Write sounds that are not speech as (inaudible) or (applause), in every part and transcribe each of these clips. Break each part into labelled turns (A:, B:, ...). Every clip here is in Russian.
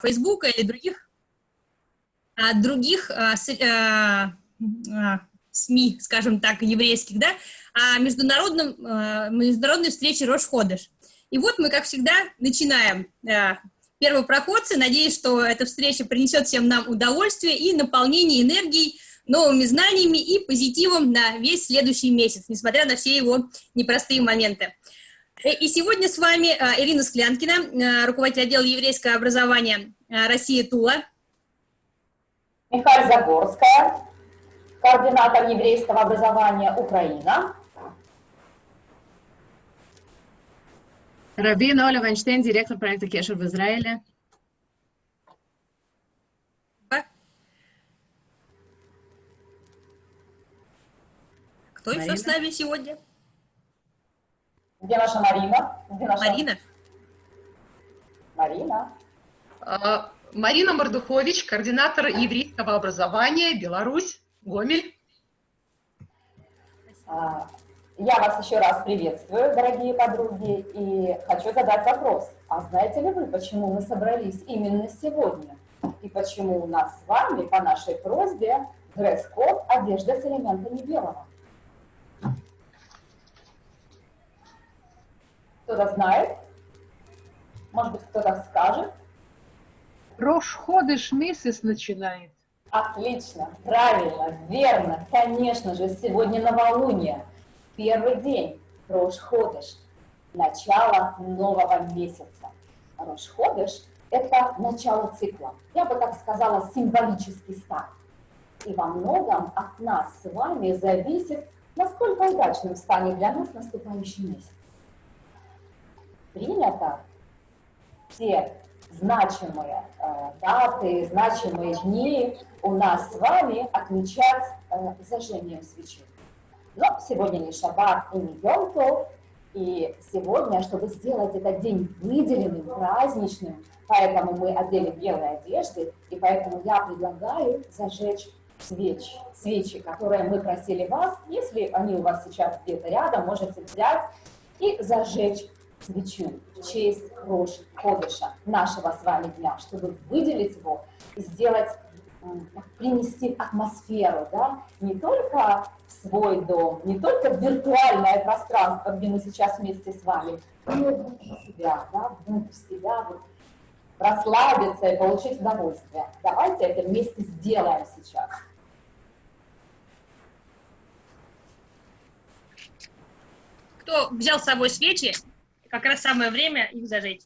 A: Фейсбука или других, а, других а, с, а, СМИ, скажем так, еврейских, да, о международном, а, международной встрече Рош-Ходыш. И вот мы, как всегда, начинаем. А, первопроходцы, надеюсь, что эта встреча принесет всем нам удовольствие и наполнение энергией, новыми знаниями и позитивом на весь следующий месяц, несмотря на все его непростые моменты. Э, и сегодня с вами э, Ирина Склянкина, э, руководитель отдела еврейского образования России Тула.
B: Михаил Загорская, координатор еврейского образования Украина.
C: Рабина Оля Вайнштейн, директор проекта Кешер в Израиле.
A: Кто Марина. еще с нами сегодня?
B: Где наша Марина? Где наша...
A: Марина.
B: Марина.
D: А, Марина Мордухович, координатор еврейского образования, Беларусь, Гомель.
B: А, я вас еще раз приветствую, дорогие подруги, и хочу задать вопрос. А знаете ли вы, почему мы собрались именно сегодня? И почему у нас с вами, по нашей просьбе, дресс-код одежда с элементами белого? Кто-то знает? Может быть, кто-то скажет?
E: Рош ходыш месяц начинает.
B: Отлично, правильно, верно, конечно же, сегодня новолуние, первый день, Рош ходыш, начало нового месяца. Рош ходыш – это начало цикла, я бы так сказала, символический старт. И во многом от нас с вами зависит, насколько удачным станет для нас наступающий месяц принято. Все значимые э, даты, значимые дни у нас с вами отмечать э, зажжением свечи. Но сегодня не шаббат и не йом и сегодня, чтобы сделать этот день выделенным, праздничным, поэтому мы одели белые одежды, и поэтому я предлагаю зажечь свечи, свечи, которые мы просили вас, если они у вас сейчас где-то рядом, можете взять и зажечь свечу в честь Рош Ходыша, нашего с вами дня, чтобы выделить его и сделать, принести атмосферу, да, не только в свой дом, не только в виртуальное пространство, где мы сейчас вместе с вами, но и внутрь себя, да, внутрь себя, вот, расслабиться и получить удовольствие. Давайте это вместе сделаем сейчас.
A: Кто взял с собой свечи, как раз самое время их зажечь.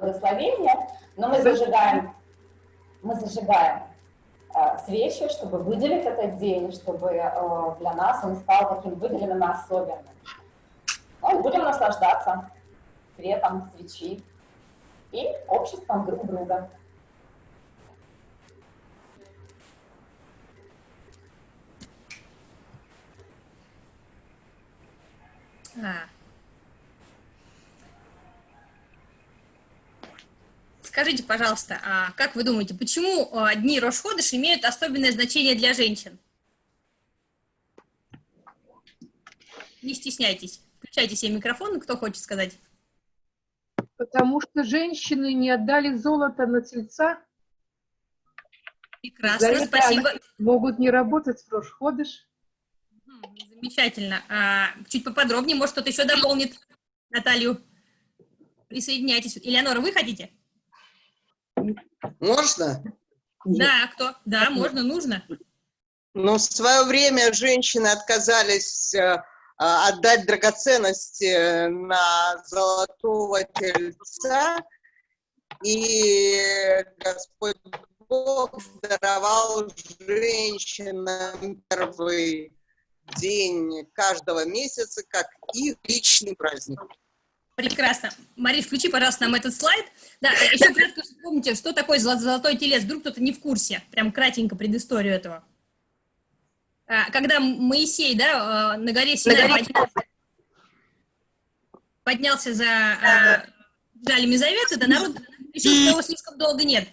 B: Благословение, но мы зажигаем, мы зажигаем э, свечи, чтобы выделить этот день, чтобы э, для нас он стал таким выделенным и особенным. Ну, будем наслаждаться светом свечи и обществом друг друга.
A: А. Скажите, пожалуйста, а как вы думаете, почему а, дни Рошходыш имеют особенное значение для женщин? Не стесняйтесь. Включайте себе микрофон, кто хочет сказать.
E: Потому что женщины не отдали золото на тельца.
A: Прекрасно, спасибо.
E: Могут не работать в Рошходыш.
A: Замечательно. А, чуть поподробнее, может, кто-то еще дополнит Наталью. Присоединяйтесь. Элеонора, вы хотите?
F: Можно?
A: Да, кто? Да, можно, нужно.
F: Но в свое время женщины отказались э, а, отдать драгоценности на золотого тельца, и Господь Бог даровал женщинам первый день каждого месяца как их личный праздник.
A: Прекрасно. Мария, включи, пожалуйста, нам этот слайд. Да, еще кратко вспомните, что такое золотой телец. Вдруг кто-то не в курсе. Прям кратенько предысторию этого. А, когда Моисей, да, э, на горе Синай поднялся, поднялся за а, Жалями Завета, да, народ решил, что его слишком долго нет.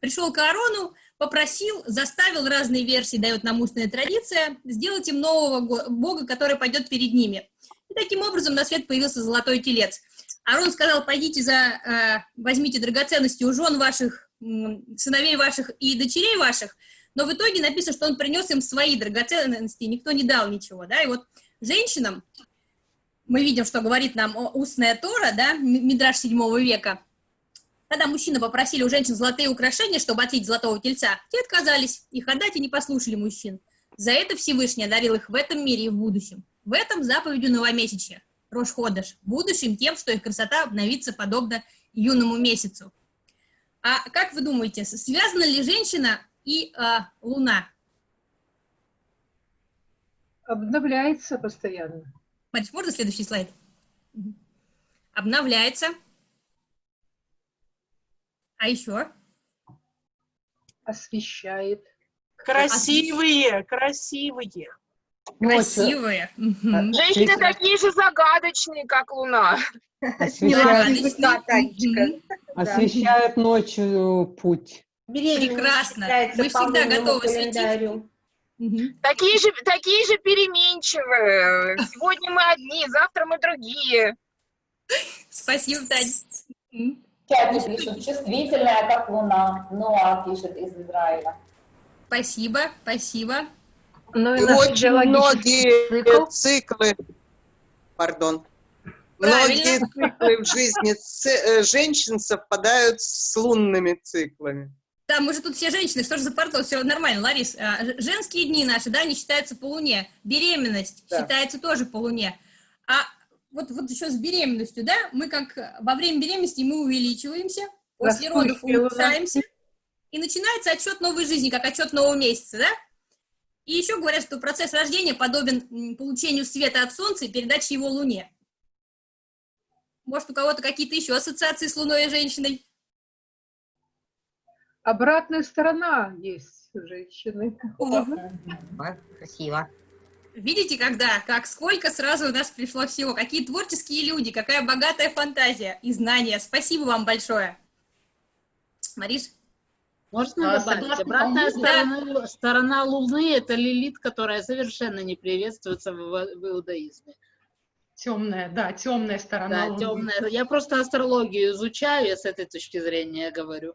A: Пришел к Аарону, попросил, заставил разные версии, дает нам устная традиция, сделать им нового бога, который пойдет перед ними. И таким образом на свет появился золотой телец. Арон сказал, пойдите за, э, возьмите драгоценности у жен ваших, сыновей ваших и дочерей ваших, но в итоге написано, что он принес им свои драгоценности, никто не дал ничего, да, и вот женщинам, мы видим, что говорит нам устная Тора, да, М- Мидраш 7 века, когда мужчины попросили у женщин золотые украшения, чтобы отлить золотого тельца, те отказались их отдать и не послушали мужчин. За это Всевышний одарил их в этом мире и в будущем. В этом заповедью новомесячья. Рош Ходыш. Будущим тем, что их красота обновится подобно юному месяцу. А как вы думаете, связана ли женщина и а, луна?
E: Обновляется постоянно.
A: Мариш, можно следующий слайд? Обновляется. А еще?
E: Освещает.
G: Красивые, красивые.
A: Красивые. Мгм.
H: Женщины такие же загадочные, как Луна.
A: Загадочные.
I: Да.
J: Освещают ночью путь.
A: Прекрасно. Мы всегда готовы светить.
H: Такие же, такие же переменчивые. Сегодня мы одни, завтра мы другие.
A: Спасибо.
B: В чате пишут, чувствительная, как луна. Ноа пишет из Израиля.
A: Спасибо, спасибо.
E: Но
F: И очень многие
E: цикл
F: циклы, пардон,
A: Правильно.
F: многие циклы в жизни э, женщин совпадают с лунными циклами.
A: Да, мы же тут все женщины, что же за пардон, все нормально, Ларис. А, Женские дни наши, да, они считаются по луне. Беременность
F: Да.
A: считается тоже по луне. А вот, вот еще с беременностью, да, мы как во время беременности мы увеличиваемся, после родов улучшаемся, и начинается отчет новой жизни, как отчет нового месяца, да? И еще говорят, что процесс рождения подобен получению света от Солнца и передаче его Луне. Может, у кого-то какие-то еще ассоциации с Луной и женщиной?
E: обратная сторона есть у женщины.
I: Красиво.
A: Видите, когда, как сколько сразу у нас пришло всего, какие творческие люди, какая богатая фантазия и знания. Спасибо вам большое. Мариш?
K: Можно
D: А,
K: добавить? Обратная сторона, сторона Луны – это лилит, которая совершенно не приветствуется в, в иудаизме.
D: Темная, да, темная сторона.
K: Да,
D: Луны.
K: темная. Я просто астрологию изучаю, я с этой точки зрения говорю.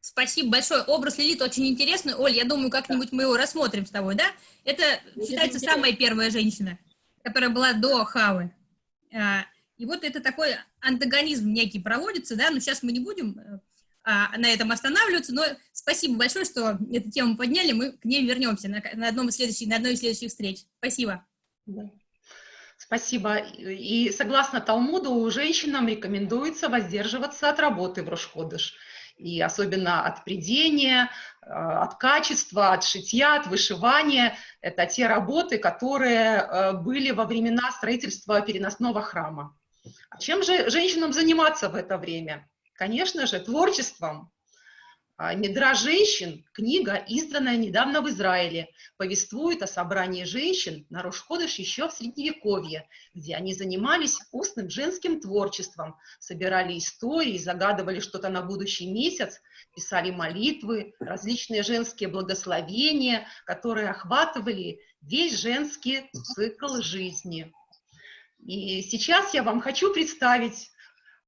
A: Спасибо большое. Образ Лилит очень интересный. Оль, я думаю, как-нибудь мы его рассмотрим с тобой, да? Это считается
K: интересно.
A: самая первая женщина, которая была до Хавы. А, И вот это такой антагонизм некий проводится, да, но сейчас мы не будем э, а, на этом останавливаться, но спасибо большое, что эту тему подняли, мы к ней вернемся на, на одном из следующих, на одной из следующих встреч. Спасибо.
D: Спасибо. И согласно Талмуду, женщинам рекомендуется воздерживаться от работы в Рошходыш. И особенно от придения, э, от качества, от шитья, от вышивания. Это те работы, которые э, были во времена строительства переносного храма. А чем же женщинам заниматься в это время? Конечно же, творчеством. А, «Медра женщин» – книга, изданная недавно в Израиле, повествует о собрании женщин на Рошходыш еще в Средневековье, где они занимались устным женским творчеством, собирали истории, загадывали что-то на будущий месяц, писали молитвы, различные женские благословения, которые охватывали весь женский цикл жизни. И сейчас я вам хочу представить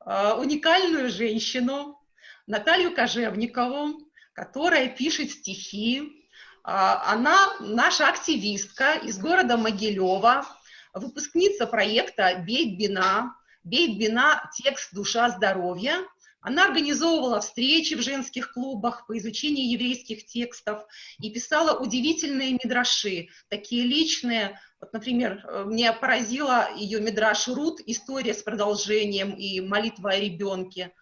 D: уникальную женщину, Наталью Кожевникову, которая пишет стихи. А, Она наша активистка из города Могилева, выпускница проекта «Бейт Бина». «Бейт Бина. Текст «Душа. Здоровье». Она организовывала встречи в женских клубах по изучению еврейских текстов и писала удивительные мидраши, такие личные. Вот, например, э, мне поразила ее мидраш Рут «История с продолжением» и «Молитва о ребенке».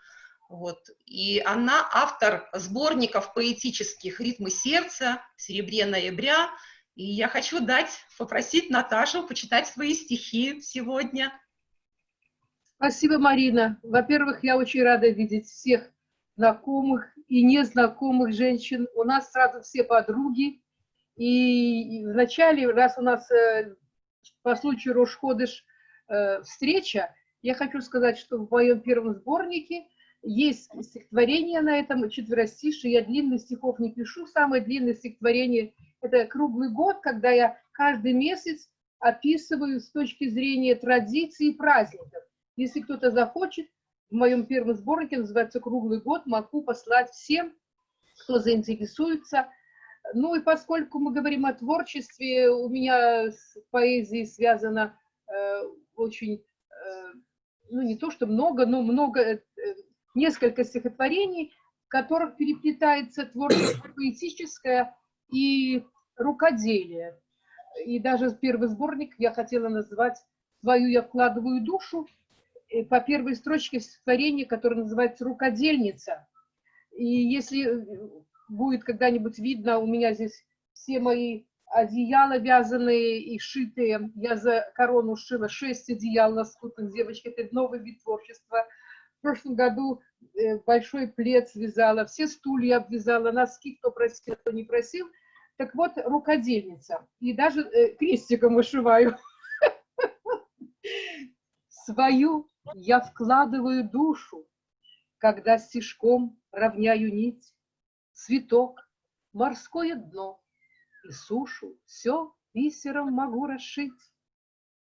D: Вот. И она автор сборников поэтических «Ритмы сердца», «Серебре ноября». И я хочу дать, попросить Наташу почитать свои стихи сегодня.
E: Спасибо, Марина. Во-первых, я очень рада видеть всех знакомых и незнакомых женщин. У нас сразу все подруги. И вначале, раз у нас э, по случаю Рошходыш э, встреча, я хочу сказать, что в моем первом сборнике есть стихотворение на этом, четверостишие. Я длинных стихов не пишу. Самое длинное стихотворение – это круглый год, когда я каждый месяц описываю с точки зрения традиций и праздников. Если кто-то захочет, в моем первом сборнике, называется «Круглый год», могу послать всем, кто заинтересуется. Ну и поскольку мы говорим о творчестве, у меня с поэзией связано э, очень, э, ну не то что много, но много, э, несколько стихотворений, в которых переплетается творчество поэтическое и рукоделие. И даже первый сборник я хотела назвать «Свою я вкладываю душу», по первой строчке стихотворения, которое называется «Рукодельница». И если э, будет когда-нибудь видно, у меня здесь все мои одеяла вязаные и шитые. Я за корону шила шесть одеял на скутных девочек. Это новый вид творчества. В прошлом году э, большой плед связала, все стулья обвязала, носки, кто просил, кто не просил. Так вот, рукодельница. И даже э, крестиком вышиваю. (laughs) Свою я вкладываю душу, когда стежком равняю нить, цветок, морское дно и сушу, все бисером могу расшить.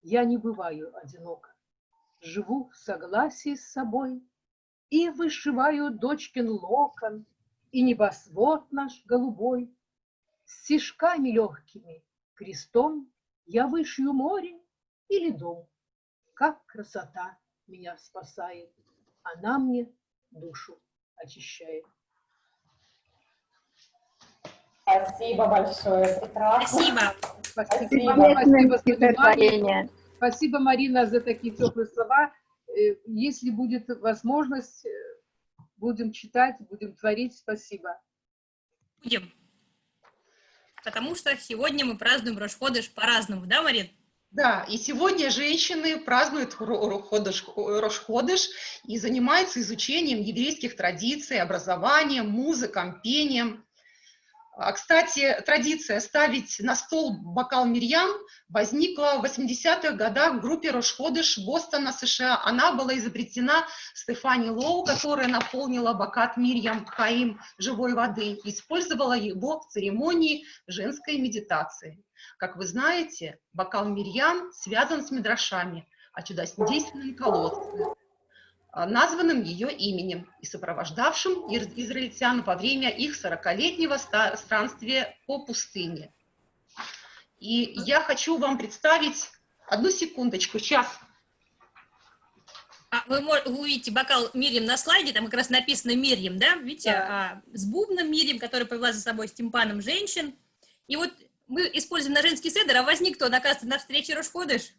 E: Я не бываю одиноко, живу в согласии с собой и вышиваю дочкин локон и небосвод наш голубой. Стежками легкими, крестом я вышью море или дом. Как красота меня спасает, она мне душу очищает.
B: Спасибо большое.
A: Спасибо.
E: Спасибо,
B: Спасибо.
E: спасибо, спасибо, спасибо, Марина, за такие теплые слова. Э, Если будет возможность, э, будем читать, будем творить. Спасибо.
A: Будем. Потому что сегодня мы празднуем Рошходыш по-разному, да, Марин?
D: Да, и сегодня женщины празднуют Рошходыш и занимаются изучением еврейских традиций, образованием, музыком, пением. А, Кстати, традиция ставить на стол бокал Мирьям возникла в 80-х годах в группе Рошходыш Бостона, США. Она была изобретена Стефани Лоу, которая наполнила бокат Мирьям Хаим живой воды, использовала его в церемонии женской медитации. Как вы знаете, бокал Мирьям связан с Мидрашами о чудодейственном колодце, а, названным ее именем и сопровождавшим израильтян во время их 40-летнего ста- странствия по пустыне. И я хочу вам представить, одну секундочку, сейчас,
A: А вы, вы увидите бокал Мирьям на слайде, там как раз написано Мирьям, да? Видите, а, с бубном Мирьям, который повела за собой с тимпаном женщин. И вот мы используем на женский седр, а возник кто, оказывается, на встрече Рошходыш.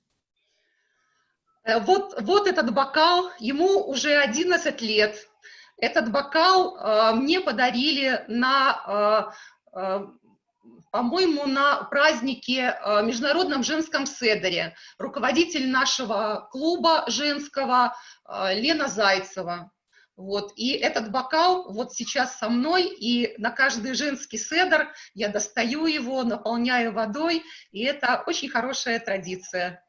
D: Э, Вот, вот этот бокал, ему уже 11 лет. Этот бокал э, мне подарили на, э, э, по-моему, на празднике э, Международном женском седере. Руководитель нашего клуба женского э, Лена Зайцева. Вот. И этот бокал вот сейчас со мной, и на каждый женский седр я достаю его, наполняю водой, и это очень хорошая традиция.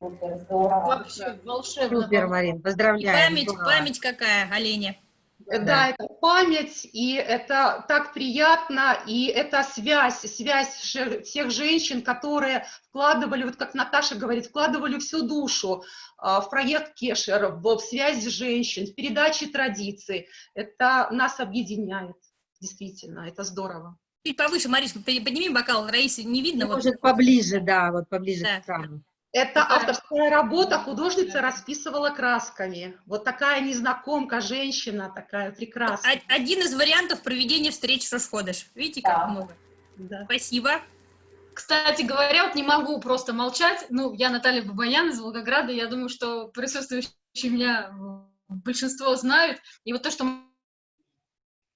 B: Супер, здорово.
K: Вообще волшебно.
I: Супер, Марин,
A: И
I: поздравляем.
A: память,
I: здорово.
A: память какая, Оленя.
D: Да. это память, и это так приятно, и это связь, связь всех женщин, которые вкладывали, вот как Наташа говорит, вкладывали всю душу а, в проект Кешер, в, в связь женщин, в передачи традиций. Это нас объединяет, действительно, это здорово.
A: Чуть повыше, Маришка, подними бокал, Раисе не видно. Вот.
I: Может, поближе, да, вот поближе
A: Да.
I: к экрану.
D: Это авторская работа, художница расписывала красками. Вот такая незнакомка, женщина такая прекрасная.
A: Один из вариантов проведения встреч Рошходыш. Видите, как
B: Да.
A: много.
D: Да.
A: Спасибо.
L: Кстати говоря, вот не могу просто молчать. Ну, я Наталья Бабаян из Волгограда. Я думаю, что присутствующие меня большинство знают. И вот то, что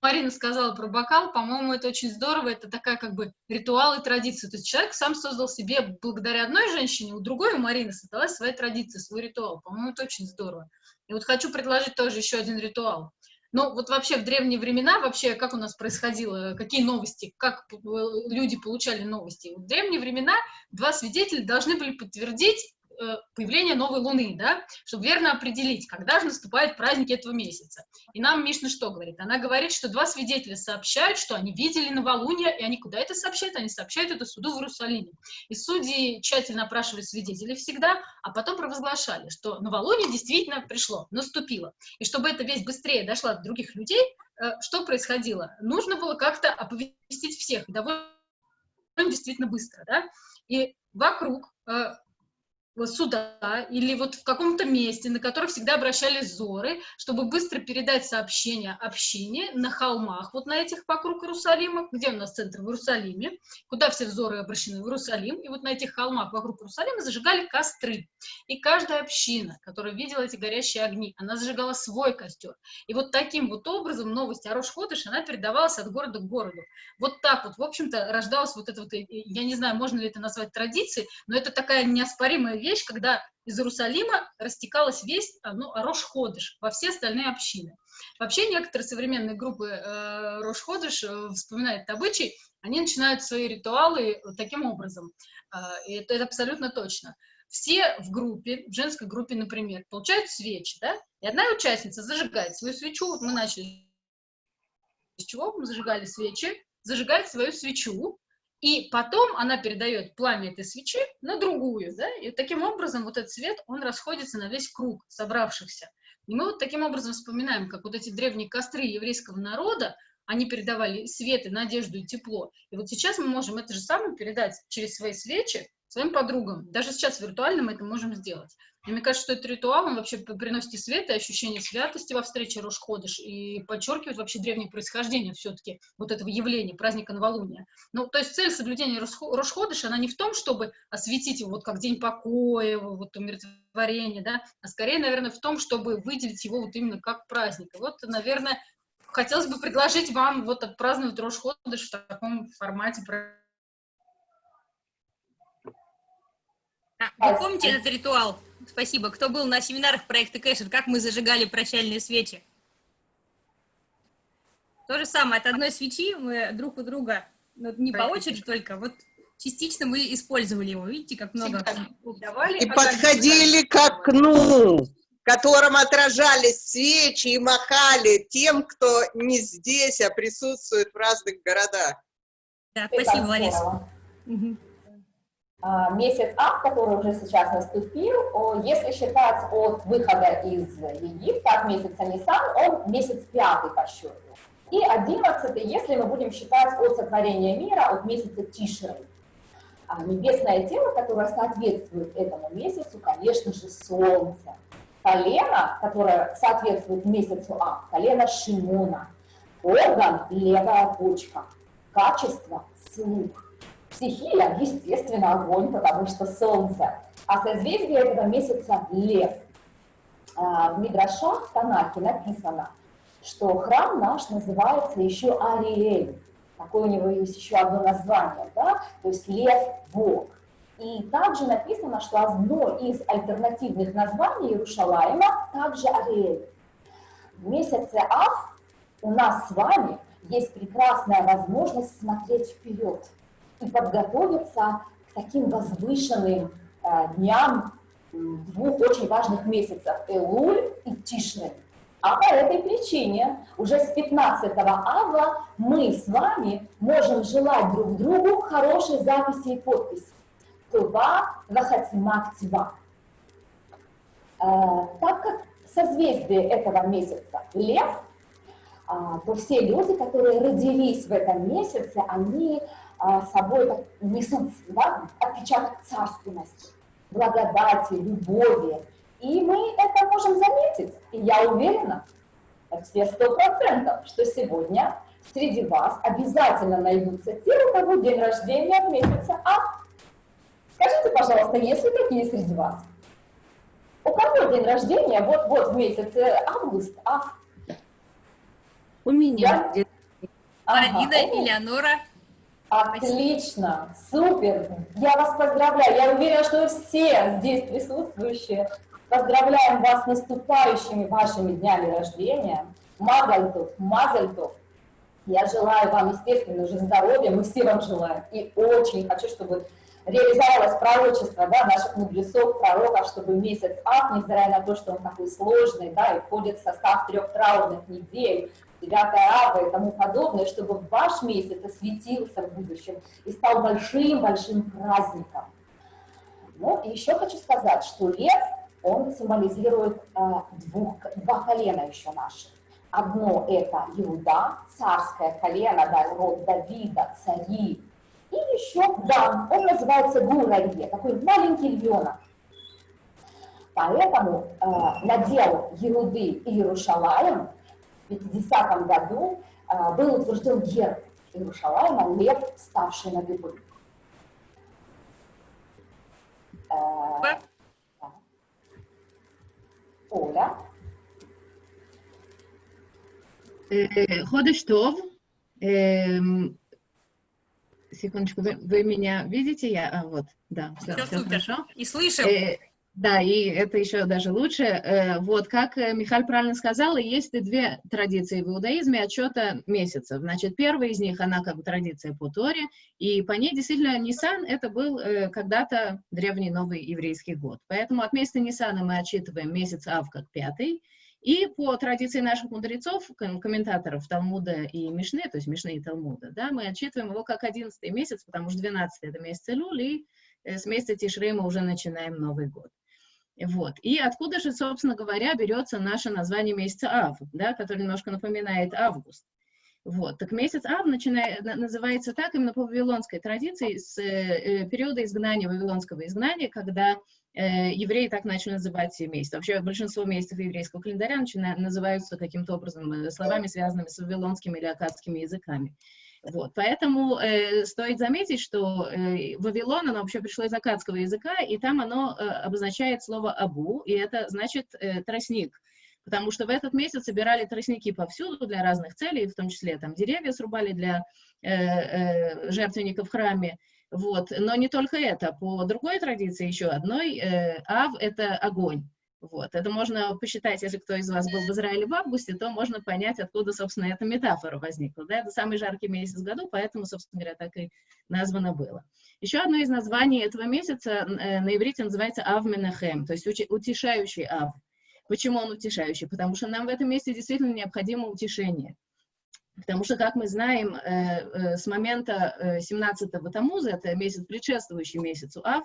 L: Марина сказала про бокал, по-моему, это очень здорово. Это такая как бы ритуал и традиция. То есть человек сам создал себе, благодаря одной женщине, у другой, у Марины, создалась своя традиция, свой ритуал. По-моему, это очень здорово. И вот хочу предложить тоже еще один ритуал. Ну, вот вообще в древние времена, вообще, как у нас происходило, какие новости, как э, люди получали новости. В древние времена два свидетеля должны были подтвердить э, появления новой луны, да, чтобы верно определить, когда же наступает праздник этого месяца. И нам Мишна что говорит? Она говорит, что два свидетеля сообщают, что они видели новолуние, и они куда это сообщают? Они сообщают это суду в Иерусалиме. И судьи тщательно опрашивали свидетелей всегда, а потом провозглашали, что новолуние действительно пришло, наступило. И чтобы эта весть быстрее дошла до других людей, э, что происходило? Нужно было как-то оповестить всех, довольно действительно быстро, да, и вокруг э, суда или вот в каком-то месте, на которое всегда обращались зоры, чтобы быстро передать сообщение общине на холмах, вот на этих вокруг Иерусалима, где у нас центр в Иерусалиме, куда все взоры обращены в Иерусалим, и вот на этих холмах вокруг Иерусалима зажигали костры. И каждая община, которая видела эти горящие огни, она зажигала свой костер. И вот таким вот образом новость о Рош-Ходыш, она передавалась от города к городу. Вот так вот, в общем-то, рождалась вот эта вот, я не знаю, можно ли это назвать традицией, но это такая неоспоримая вещь, когда из Иерусалима растекалась весть ну, о Рош-Ходыш во все остальные общины. Вообще некоторые современные группы э, Рош-Ходыш э, вспоминают обычай, они начинают свои ритуалы таким образом. Э, и это, это абсолютно точно. Все в группе, в женской группе, например, получают свечи, да, и одна участница зажигает свою свечу, мы начали с чего мы зажигали свечи, зажигает свою свечу, и потом она передает пламя этой свечи на другую, да, и таким образом вот этот свет, он расходится на весь круг собравшихся. И мы вот таким образом вспоминаем, как вот эти древние костры еврейского народа, они передавали свет и надежду и тепло. И вот сейчас мы можем это же самое передать через свои свечи своим подругам. Даже сейчас виртуально мы это можем сделать. И мне кажется, что этот ритуал, он вообще приносит и свет, и ощущение святости во встрече Рошходыш, и подчеркивает вообще древнее происхождение все-таки вот этого явления, праздника новолуния. Ну, то есть цель соблюдения Рошходыш, она не в том, чтобы осветить его вот как день покоя, вот умиротворения, да, а скорее, наверное, в том, чтобы выделить его вот именно как праздник. И вот, наверное, хотелось бы предложить вам вот отпраздновать Рошходыш в таком формате
A: А, вы помните этот ритуал? Спасибо. Кто был на семинарах проекта Кэшер, как мы зажигали прощальные свечи? То же самое, от одной свечи мы друг у друга, ну, не по очереди только, вот частично мы использовали его. Видите, как много
F: давали. И подходили к окну, в котором отражались свечи и махали тем, кто не здесь, а присутствует в разных городах.
A: Да, спасибо, Лариса.
B: Угу. А, месяц А, который уже сейчас наступил, если считать от выхода из Египта, от месяца Нисан, он месяц пятый по счету. И одиннадцатый, если мы будем считать от сотворения мира, от месяца Тишры. А небесное тело, которое соответствует этому месяцу, конечно же, Солнце. Колено, которое соответствует месяцу А, колено Шимона. Орган – левая почка. Качество – слух Стихия, естественно, огонь, потому что солнце. А созвездие этого месяца – лев. А, в Мидрашах в Танахе написано, что храм наш называется еще Ариэль. Такое у него есть еще одно название, да? то есть лев – Бог. И также написано, что одно из альтернативных названий Иерушалаема также Ариэль. В месяце Ав у нас с вами есть прекрасная возможность смотреть вперед – и подготовиться к таким возвышенным э, дням двух очень важных месяцев – Элуль и Тишны. А по этой причине уже с 15 ава мы с вами можем желать друг другу хорошей записи и подписи. Това вахатима ктива. Э, так как созвездие этого месяца – Лев, э, то все люди, которые родились в этом месяце, они а, собой несут да, отпечаток царственности, благодати, любови. И мы это можем заметить. И я уверена, все сто процентов, что сегодня среди вас обязательно найдутся те, у кого день рождения в месяце А. Скажите, пожалуйста, есть ли такие среди вас? У кого день рождения вот-вот в месяце август, А?
I: У меня.
A: Я... Ага, Элеонора.
B: Отлично, супер. Я вас поздравляю. Я уверена, что все здесь присутствующие поздравляем вас с наступающими вашими днями рождения. Мазальтов, Мазальтов. Я желаю вам, естественно, уже здоровья, мы все вам желаем. И очень хочу, чтобы реализовалось пророчество да, наших мудрецов, пророков, чтобы месяц Ав, невзирая на то, что он такой сложный, да, и входит в состав трех траурных недель, 9 Ава и тому подобное, чтобы ваш месяц осветился в будущем и стал большим-большим праздником. Ну, и еще хочу сказать, что лев, он символизирует э, двух, два колена еще наших. Одно это Иуда, царское колено, да, род Давида, цари. И еще Дан, он называется Гурарье, такой маленький львенок. Поэтому э, надел Еруды и Иерушалаем в 50 году э, был утвержден герб Иерушалаема, лев, ставший на дыбы. Э, Оля.
C: Ходыш Тов. Эм, секундочку, вы, вы меня видите? Я, а, вот, да, все,
A: Все
C: все
A: супер.
C: хорошо.
A: И слышим.
C: Э, да, и это еще даже лучше. Э, вот, как э, Михаил правильно сказала, есть две традиции в иудаизме отчета месяцев. Значит, первая из них, она как бы традиция по Торе, и по ней действительно Нисан это был э, когда-то древний новый еврейский год. Поэтому от месяца Нисана мы отчитываем месяц Ав как пятый, и по традиции наших мудрецов, ком- комментаторов Талмуда и Мишны, то есть Мишны и Талмуда, да, мы отчитываем его как одиннадцатый месяц, потому что двенадцатый это месяц Илюль, и с месяца Тишрей мы уже начинаем Новый год. Вот. И откуда же, собственно говоря, берется наше название месяца Ав, да, который немножко напоминает август. Вот. Так месяц Ав начинает, на- называется так именно по вавилонской традиции с э, э, периода изгнания, вавилонского изгнания, когда э, евреи так начали называть все месяцы. Вообще большинство месяцев еврейского календаря начина- называются каким-то образом э, словами, связанными с вавилонскими или акадскими языками. Вот, поэтому э, стоит заметить, что э, Вавилон, оно вообще пришло из акадского языка, и там оно э, обозначает слово «абу», и это значит э, «тростник», потому что в этот месяц собирали тростники повсюду для разных целей, в том числе там деревья срубали для э, э, жертвенников в храме, вот. Но не только это, по другой традиции еще одной, э, Ав — это огонь. Вот. Это можно посчитать, если кто из вас был в Израиле в августе, то можно понять, откуда, собственно, эта метафора возникла. Да? Это самый жаркий месяц в году, поэтому, собственно говоря, так и названо было. Еще одно из названий этого месяца э, на иврите называется Ав Менахем, то есть утешающий Ав. Почему он утешающий? Потому что нам в этом месте действительно необходимо утешение. Потому что, как мы знаем, э, э, с момента э, 17-го Тамуза, это месяц, предшествующий месяцу Ав,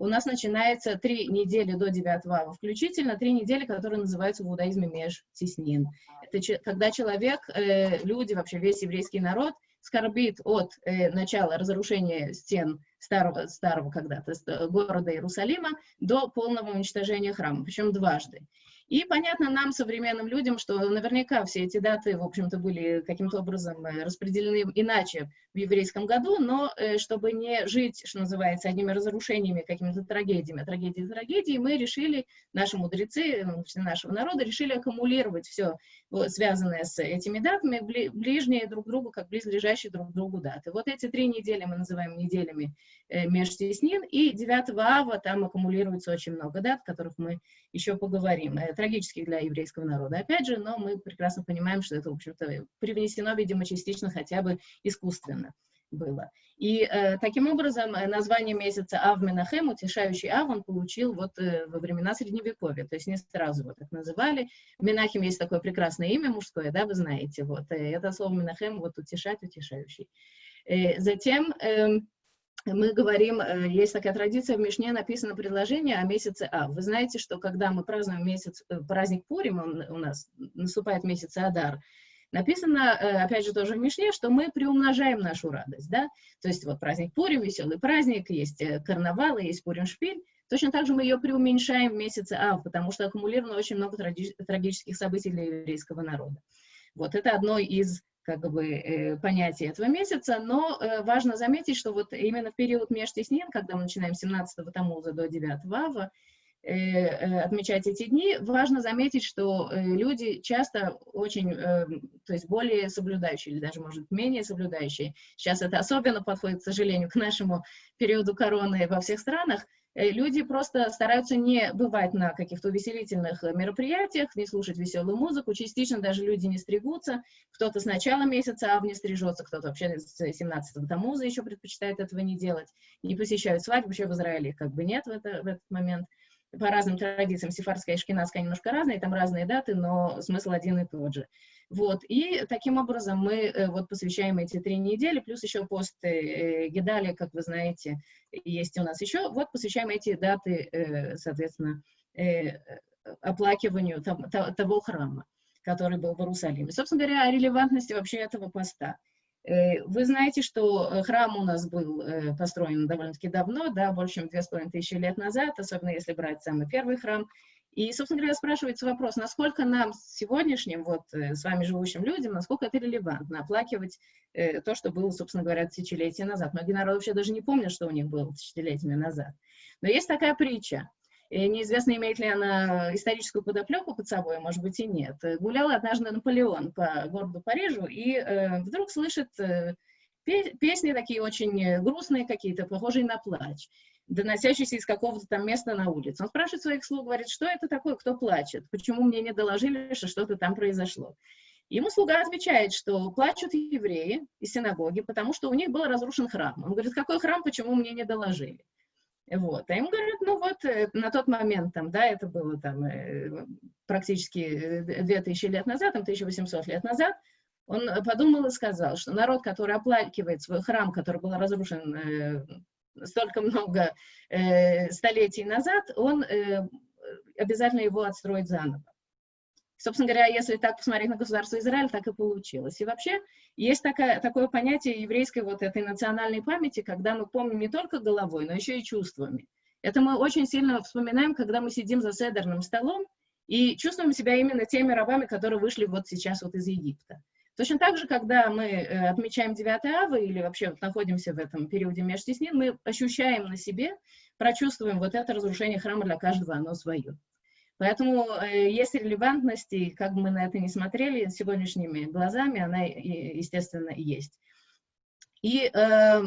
C: у нас начинается три недели до 9 ава включительно, три недели, которые называются в иудаизме межтеснин. Это когда человек, э, люди, вообще весь еврейский народ скорбит от э, начала разрушения стен старого, старого когда-то э, города Иерусалима до полного уничтожения храма, причем дважды. И понятно нам, современным людям, что наверняка все эти даты, в общем-то, были каким-то образом э, распределены иначе в еврейском году, но э, чтобы не жить, что называется, одними разрушениями, какими-то трагедиями, трагедии трагедии, мы решили, наши мудрецы, все нашего народа, решили аккумулировать все, связанное с этими датами, бли- ближние друг к другу, как близлежащие друг к другу даты. Вот эти три недели мы называем неделями э, межтеснин, и 9 ава там аккумулируется очень много дат, о которых мы еще поговорим, э, трагических для еврейского народа, опять же, но мы прекрасно понимаем, что это, в общем-то, привнесено, видимо, частично хотя бы искусственно было. И э, таким образом э, название месяца Ав Менахем, утешающий Ав, он получил вот э, во времена Средневековья, то есть не сразу его так называли. Менахем есть такое прекрасное имя мужское, да, вы знаете, вот, э, это слово Менахем, вот утешать, утешающий. Э, затем э, мы говорим, э, есть такая традиция, в Мишне написано предложение о месяце Ав. Вы знаете, что когда мы празднуем месяц, э, праздник Пурим, он у нас наступает месяц Адар, написано, э, опять же, тоже в Мишне, что мы приумножаем нашу радость, да, то есть вот праздник Пурим, веселый праздник, есть карнавалы, есть Пурим-шпиль, точно так же мы ее преуменьшаем в месяце Ав, потому что аккумулировано очень много траги- трагических событий для еврейского народа. Вот это одно из как бы э, понятий этого месяца, но э, важно заметить, что вот именно в период межтеснин, когда мы начинаем с 17-го Тамуза до 9 Ава, э, отмечать эти дни, важно заметить, что люди часто очень, то есть более соблюдающие, или даже, может, менее соблюдающие, сейчас это особенно подходит, к сожалению, к нашему периоду короны во всех странах, люди просто стараются не бывать на каких-то увеселительных мероприятиях, не слушать веселую музыку, частично даже люди не стригутся, кто-то с начала месяца ав не стрижется, кто-то вообще с 17 Тамуза еще предпочитает этого не делать, не посещают свадьбу, вообще в Израиле как бы нет в, это, в этот момент. По разным традициям, сефарская и шкинадская немножко разные, там разные даты, но смысл один и тот же. Вот, и таким образом мы э, вот посвящаем эти три недели, плюс еще пост э, Гедали, как вы знаете, есть у нас еще, вот посвящаем эти даты, э, соответственно, оплакиванию того, храма, который был в Иерусалиме. Собственно говоря, о релевантности вообще этого поста. Вы знаете, что храм у нас был построен довольно-таки давно, да, больше чем две с половиной тысячи лет назад, особенно если брать самый первый храм. И, собственно говоря, спрашивается вопрос, насколько нам сегодняшним, вот, с вами живущим людям, насколько это релевантно, оплакивать то, что было, собственно говоря, тысячелетия назад. Многие народы вообще даже не помнят, что у них было тысячелетиями назад. Но есть такая притча, и неизвестно, имеет ли она историческую подоплеку под собой, может быть и нет. Гулял однажды Наполеон по городу Парижу и э, вдруг слышит э, песни такие очень грустные какие-то, похожие на плач, доносящиеся из какого-то там места на улице. Он спрашивает своих слуг, говорит, что это такое, кто плачет, почему мне не доложили, что что-то там произошло. Ему слуга отвечает, что плачут евреи из синагоги, потому что у них был разрушен храм. Он говорит, какой храм, почему мне не доложили? Вот. А ему говорят, ну вот, э, на тот момент, там, да, это было там э, практически 2000 лет назад, там 1800 лет назад, он подумал и сказал, что народ, который оплакивает свой храм, который был разрушен э, столько много э, столетий назад, он э, обязательно его отстроит заново. Собственно говоря, если так посмотреть на государство Израиль, так и получилось. И вообще есть такая, такое понятие еврейской вот этой национальной памяти, когда мы помним не только головой, но еще и чувствами. Это мы очень сильно вспоминаем, когда мы сидим за седерным столом и чувствуем себя именно теми рабами, которые вышли вот сейчас вот из Египта. Точно так же, когда мы э, отмечаем 9 авы или вообще вот находимся в этом периоде межтеснин, мы ощущаем на себе, прочувствуем вот это разрушение храма для каждого, оно свое. Поэтому э, есть релевантность, и как бы мы на это не смотрели сегодняшними глазами, она, естественно, есть. И э,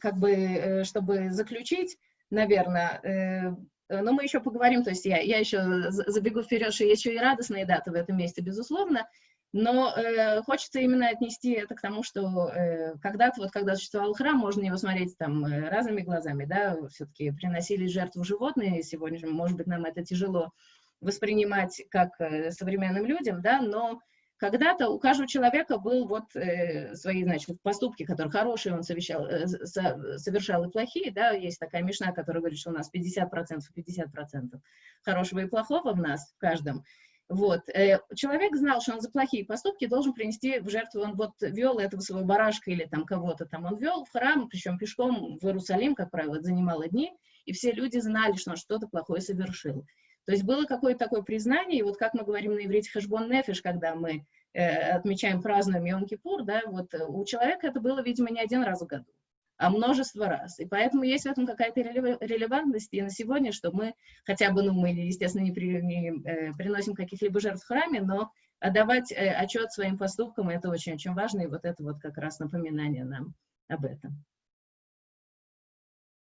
C: как бы, чтобы заключить, наверное, но мы еще поговорим, то есть я, я еще забегу вперед, что есть еще и радостные даты в этом месте, безусловно, но э, хочется именно отнести это к тому, что э, когда-то, вот когда существовал храм, можно его смотреть там э, разными глазами, да, все-таки приносили жертву животные, сегодня же, может быть, нам это тяжело воспринимать как э, современным людям, да, но когда-то у каждого человека был вот э, свои, значит, поступки, которые хорошие он совершал, э, совершал и плохие, да, есть такая мешна, которая говорит, что у нас 50%, 50% хорошего и плохого в нас, в каждом, вот. Э, человек знал, что он за плохие поступки должен принести в жертву, он вот вел этого своего барашка или там кого-то там, он вел в храм, причем пешком в Иерусалим, как правило, занимало дни, и все люди знали, что он что-то плохое совершил. То есть было какое-то такое признание, и вот как мы говорим на иврите хашбон нефиш, когда мы э, отмечаем, празднуем Йом-Кипур, да, вот у человека это было, видимо, не один раз в году множество раз. И поэтому есть в этом какая-то релевантность и на сегодня, что мы хотя бы, ну, мы, естественно, не, при, не э, приносим каких-либо жертв в храме, но отдавать э, отчет своим поступкам, это очень-очень важно, и вот это вот как раз напоминание нам об этом.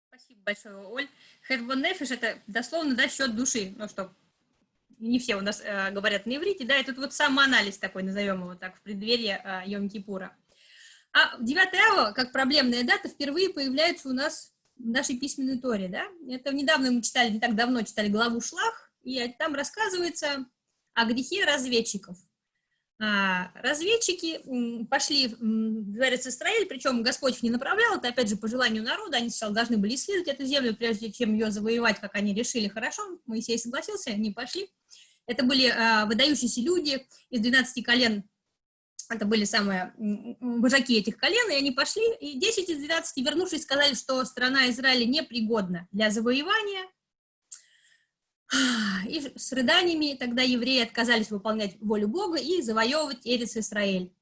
A: Спасибо большое, Оль. Хешбон нефиш – это дословно, да, счет души, ну, что не все у нас э, говорят на иврите, да, и тут вот самоанализ такой, назовем его так, в преддверии э, Йом-Кипура. А 9 ава, как проблемная дата, впервые появляется у нас в нашей письменной торе, да? Это недавно мы читали, не так давно читали главу Шлах, и там рассказывается о грехе разведчиков. А, разведчики пошли в Дворец Израиль, причем Господь их не направлял, это опять же по желанию народа, они сначала должны были исследовать эту землю, прежде чем ее завоевать, как они решили, хорошо, Моисей согласился, они пошли. Это были а, выдающиеся люди из 12 колен это были самые вожаки этих колен, и они пошли, и 10 из 12, вернувшись, сказали, что страна Израиля непригодна для завоевания, (sighs) и с рыданиями тогда евреи отказались выполнять волю Бога и завоевывать Эрец Израиль.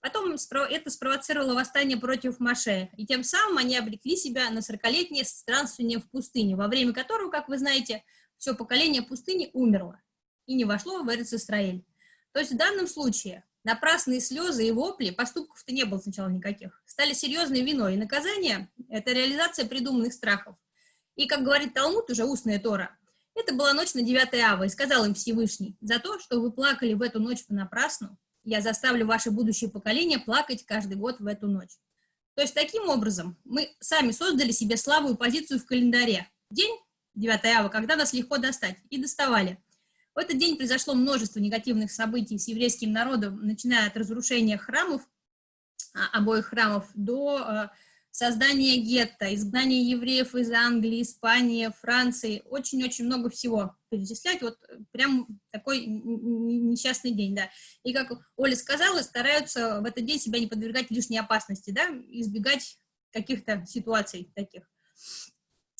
A: Потом это спровоцировало восстание против Маше, и тем самым они обрекли себя на 40-летнее странствование в пустыне, во время которого, как вы знаете, все поколение пустыни умерло и не вошло в Эрец Исраэль. То есть в данном случае напрасные слезы и вопли, поступков-то не было сначала никаких, стали серьезной виной, и наказание – это реализация придуманных страхов. И, как говорит Талмуд, уже устная Тора, это была ночь на 9 ава, и сказал им Всевышний, за то, что вы плакали в эту ночь понапрасну, я заставлю ваше будущее поколение плакать каждый год в эту ночь. То есть таким образом мы сами создали себе слабую позицию в календаре. День 9 ава, когда нас легко достать, и доставали. В этот день произошло множество негативных событий с еврейским народом, начиная от разрушения храмов, а, обоих храмов, до а, создание гетто, изгнание евреев из Англии, Испании, Франции, очень-очень много всего перечислять, вот прям такой несчастный день, да. И как Оля сказала, стараются в этот день себя не подвергать лишней опасности, да, избегать каких-то ситуаций таких,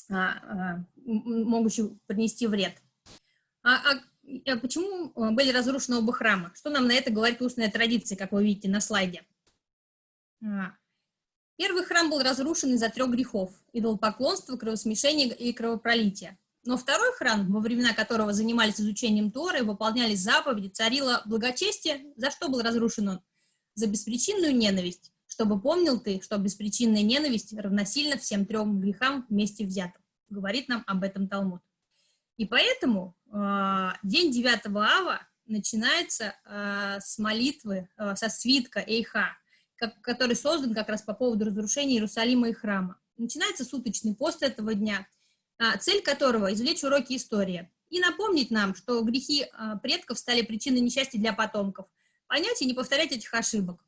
A: а, могущих принести вред. А, а почему были разрушены оба храма? Что нам на это говорит устная традиция, как вы видите на слайде? А, Первый храм был разрушен из-за трех грехов – идолопоклонства, кровосмешения и кровопролития. Но второй храм, во времена которого занимались изучением Торы, выполнялись заповеди, царило благочестие, за что был разрушен он? За беспричинную ненависть, чтобы помнил ты, что беспричинная ненависть равносильна всем трем грехам вместе взятым. Говорит нам об этом Талмуд. И поэтому э, день 9 ава начинается э, с молитвы, э, со свитка Эйха – как, который создан как раз по поводу разрушения Иерусалима и храма. Начинается суточный пост этого дня, а, цель которого – извлечь уроки истории и напомнить нам, что грехи а, предков стали причиной несчастья для потомков, понять и не повторять этих ошибок.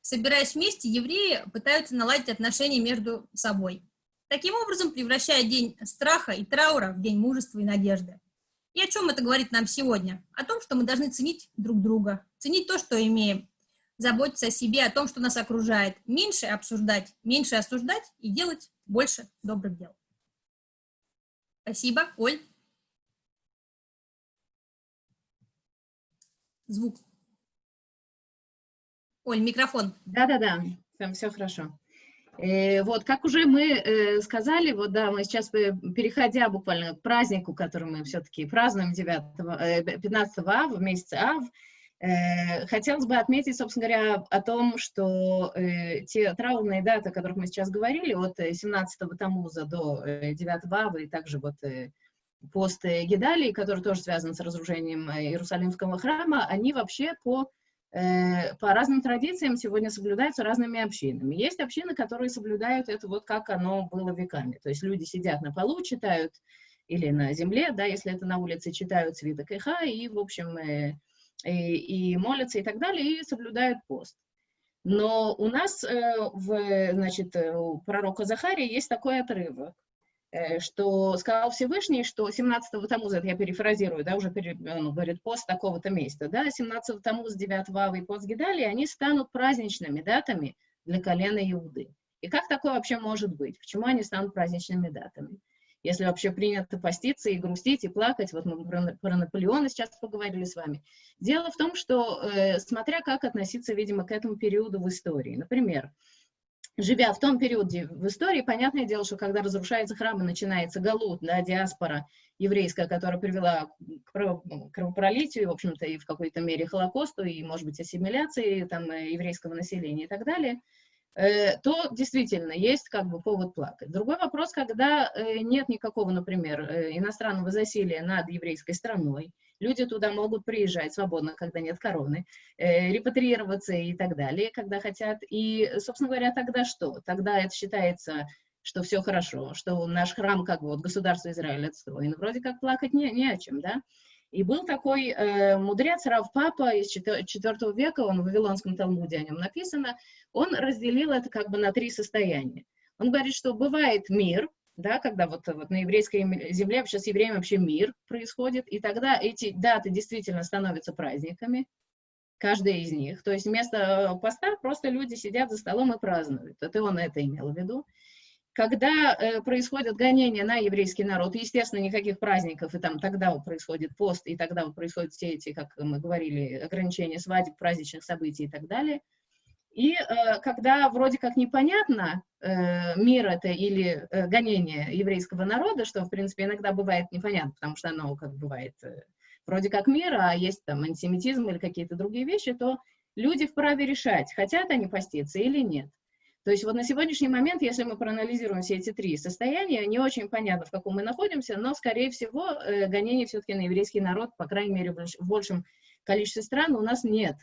A: Собираясь вместе, евреи пытаются наладить отношения между собой. Таким образом, превращая день страха и траура в день мужества и надежды. И о чем это говорит нам сегодня? О том, что мы должны ценить друг друга, ценить то, что имеем, заботиться о себе, о том, что нас окружает, меньше обсуждать, меньше осуждать и делать больше добрых дел. Спасибо. Оль? Звук. Оль, микрофон.
C: Да-да-да, там все хорошо. Э, вот, как уже мы э, сказали, вот да, мы сейчас, э, переходя буквально к празднику, который мы все-таки празднуем 9, э, 15 ав, в месяце ав, хотелось бы отметить, собственно говоря, о том, что те траурные даты, о которых мы сейчас говорили, от 17-го э, Тамуза до 9 Ава, и также вот пост Гедалии, который тоже связан с разрушением Иерусалимского храма, они вообще по, по разным традициям сегодня соблюдаются разными общинами. Есть общины, которые соблюдают это вот как оно было веками. То есть люди сидят на полу, читают или на земле, да, если это на улице, читают свиток Иха, и, в общем, и, и молятся и так далее, и соблюдают пост. Но у нас э, в, значит, э, у пророка Захария есть такой отрывок, э, что сказал Всевышний, что 17-го Тамуза, это я перефразирую, да, уже пере, он говорит, пост такого-то места, да, 17-го Тамуза, 9 Ава и пост Гидали, они станут праздничными датами для колена Иуды. И как такое вообще может быть? Почему они станут праздничными датами? если вообще принято поститься и грустить, и плакать. Вот мы про, про Наполеона сейчас поговорили с вами. Дело в том, что э, смотря как относиться, видимо, к этому периоду в истории. Например, живя в том периоде в истории, понятное дело, что когда разрушается храм и начинается галут, да, диаспора еврейская, которая привела к кровопролитию, в общем-то, и в какой-то мере Холокосту, и, может быть, ассимиляции там, э, еврейского населения и так далее – Э, то действительно есть как бы повод плакать. Другой вопрос, когда э, нет никакого, например, иностранного засилия над еврейской страной, люди туда могут приезжать свободно, когда нет короны, репатриироваться и так далее, когда хотят. И, собственно говоря, тогда что? Тогда это считается что все хорошо, что наш храм, как вот государство Израиль отстроен. Вроде как плакать не, не о чем, да? И был такой э, мудрец Рав Папа из IV века, он в Вавилонском Талмуде о нем написано, он разделил это как бы на три состояния. Он говорит, что бывает мир, да, когда вот, вот на еврейской земле, сейчас с евреями вообще мир происходит, и тогда эти даты действительно становятся праздниками, каждая из них. То есть вместо поста просто люди сидят за столом и празднуют. Это он это имел в виду. Когда э, происходят гонения на еврейский народ, естественно, никаких праздников, и там тогда вот происходит пост, и тогда вот происходят все эти, как мы говорили, ограничения свадеб, праздничных событий и так далее. И э, когда вроде как непонятно, э, мир это или э, гонение еврейского народа, что, в принципе, иногда бывает непонятно, потому что оно как бывает э, вроде как мир, а есть там антисемитизм или какие-то другие вещи, то люди вправе решать, хотят они поститься или нет. То есть вот на сегодняшний момент, если мы проанализируем все эти три состояния, не очень понятно, в каком мы находимся, но, скорее всего, э, гонений все-таки на еврейский народ, по крайней мере, в большем количестве стран у нас нет.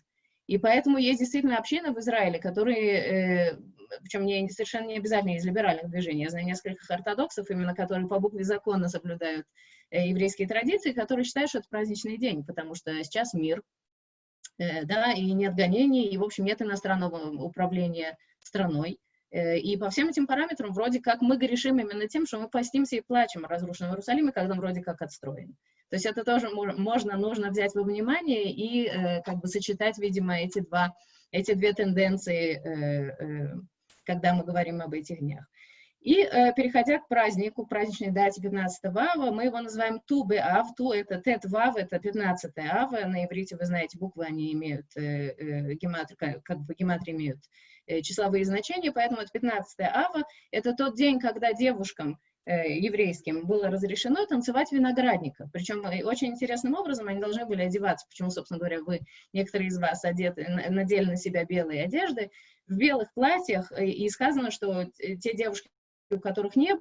C: И поэтому есть действительно община в Израиле, которые, э, причем не, совершенно не обязательно из либеральных движений, я знаю нескольких ортодоксов, именно которые по букве закона соблюдают э, еврейские традиции, которые считают, что это праздничный день, потому что сейчас мир, да, и нет гонений, и, в общем, нет иностранного управления страной. Э, и по всем этим параметрам вроде как мы грешим именно тем, что мы постимся и плачем о разрушенном Иерусалиме, когда он вроде как отстроен. То есть это тоже можно, нужно взять во внимание и э, как бы сочетать, видимо, эти, два, эти две тенденции, э, когда мы говорим об этих днях. И переходя к празднику, праздничной дате 15 ава, мы его называем Тубе Ав. Ту это Тет Вав, это 15 ава. На иврите, вы знаете, буквы они имеют, гематрия, как бы гематрия имеют Э, числовые значения, поэтому это 15 ава, это тот день, когда девушкам э, еврейским было разрешено танцевать виноградника. Причем э, очень интересным образом они должны были одеваться. Почему, собственно говоря, вы, некоторые из вас одеты, надели на себя белые одежды, в белых платьях, и сказано, что те девушки, у которых не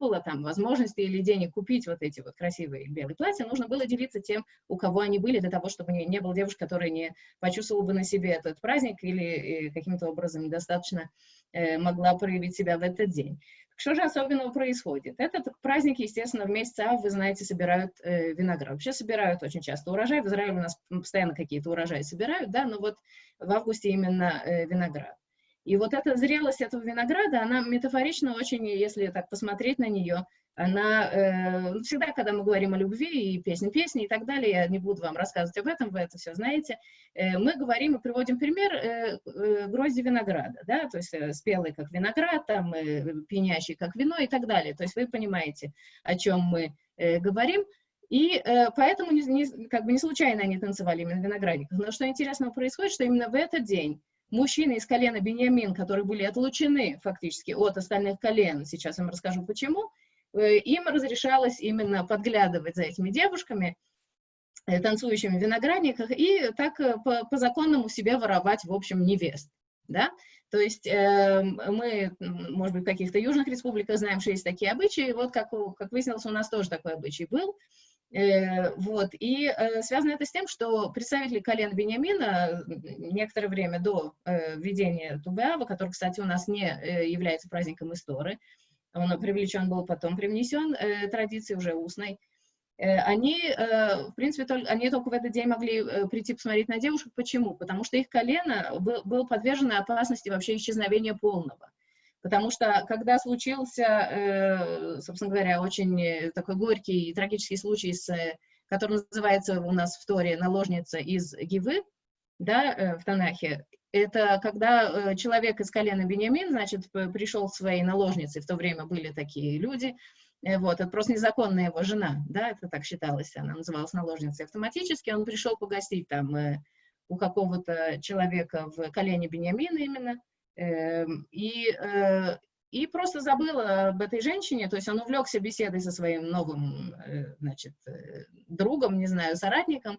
C: было там возможности или денег купить вот эти вот красивые белые платья, нужно было делиться тем, у кого они были, для того, чтобы не, не было девушки, которая не почувствовала бы на себе этот праздник или э, каким-то образом недостаточно э, могла проявить себя в этот день. Что же особенного происходит? Этот праздник, естественно, в месяц Ав, вы знаете, собирают э, виноград. Вообще собирают очень часто урожай. В Израиле у нас постоянно какие-то урожаи собирают, да, но вот в августе именно э, виноград. И вот эта зрелость этого винограда, она метафорично очень, если так посмотреть на нее, она э, всегда, когда мы говорим о любви и песни песни и так далее, я не буду вам рассказывать об этом, вы это все знаете, э, мы говорим и приводим пример э, э, грозди винограда, да, то есть э, спелый как виноград, там, э, пьянящий как вино и так далее. То есть вы понимаете, о чем мы э, говорим. И э, поэтому не, не, как бы не случайно они танцевали именно в виноградниках. Но что интересного происходит, что именно в этот день мужчины из колена Бениамин, которые были отлучены фактически от остальных колен, сейчас я вам расскажу почему, э, им разрешалось именно подглядывать за этими девушками, э, танцующими в виноградниках, и так э, по, по законному себе воровать, в общем, невест. Да? То есть э, мы, может быть, в каких-то южных республиках знаем, что есть такие обычаи. Вот как, как выяснилось, у нас тоже такой обычай был. Э, вот. И э, связано это с тем, что представители колен Бениамина некоторое время до э, введения Тубеава, который, кстати, у нас не является праздником истории, он привлечен был потом, привнесен традицией уже устной, они, в принципе, только, они только в этот день могли прийти посмотреть на девушек. Почему? Потому что их колено было подвержено опасности вообще исчезновения полного. Потому что, когда случился, э, собственно говоря, очень э, такой горький и трагический случай, с, который называется у нас в Торе «Наложница из Гивы», да, э, в Танахе, это когда человек из колена Бениамин, значит, пришел к своей наложнице, в то время были такие люди, вот, это просто незаконная его жена, да, это так считалось, она называлась наложницей автоматически, он пришел погостить там у какого-то человека в колене Бениамина именно, и, э, и просто забыла об этой женщине, то есть он увлекся беседой со своим новым, э, значит, э, другом, не знаю, соратником,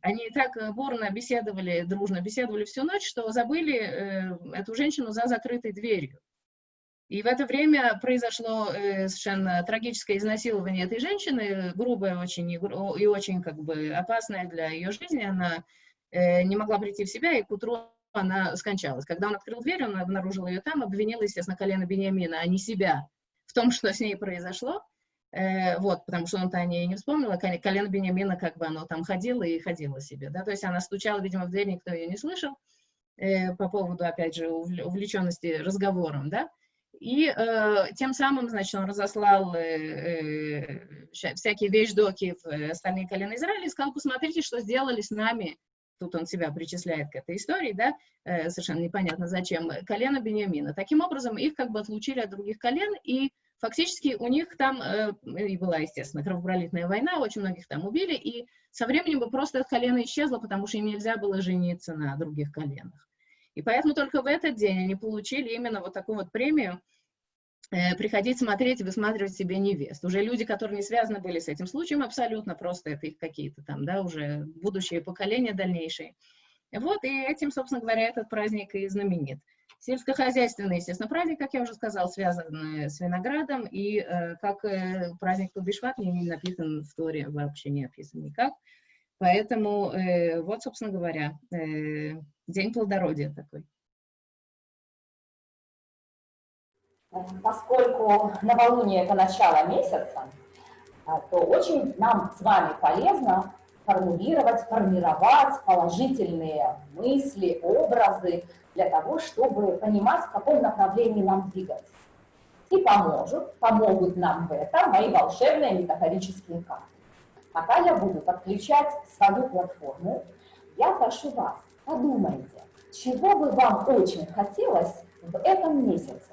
C: они так бурно беседовали, дружно беседовали всю ночь, что забыли эту женщину за закрытой дверью. И в это время произошло совершенно трагическое изнасилование этой женщины, грубое очень и, и очень как бы опасное для ее жизни. Она не могла прийти в себя, и к утру она скончалась. Когда он открыл дверь, он обнаружил ее там, обвинил, естественно, колено Бениамина, а не себя в том, (laughs) что с ней произошло. Э, вот, потому что он-то о ней не вспомнил, а колено Бениамина как бы оно там ходило и ходило себе, да, то есть она стучала, видимо, в дверь, никто ее не слышал, э, по поводу, опять же, увлеченности разговором, да, и э, тем самым, значит, он разослал э, э, всякие вещдоки в остальные колена Израиля и сказал, посмотрите, что сделали с нами тут он себя причисляет к этой истории, да, э, совершенно непонятно зачем, колено Бениамина. Таким образом, их как бы отлучили от других колен, и фактически у них там э, и была, естественно, кровопролитная война, очень многих там убили, и со временем бы просто это колено исчезло, потому что им нельзя было жениться на других коленах. И поэтому только в этот день они получили именно вот такую вот премию, э, приходить смотреть и высматривать себе невест. Уже люди, которые не связаны были с этим случаем абсолютно, просто это их какие-то там, да, уже будущее поколение дальнейшее. Вот, и этим, собственно говоря, этот праздник и знаменит. Сельскохозяйственный, естественно, праздник, как я уже сказала, связан с виноградом, и э, как э, праздник Тубишват не написан в Торе, вообще не описан никак. Поэтому э, вот, собственно говоря, э, день плодородия такой.
B: Поскольку новолуние – это начало месяца, а, то очень нам с вами полезно формулировать, формировать положительные мысли, образы для того, чтобы понимать, в каком направлении нам двигаться. И поможет, помогут нам в этом мои волшебные метафорические карты. Пока я буду подключать свою платформу, я прошу вас, подумайте, чего бы вам очень хотелось в этом месяце.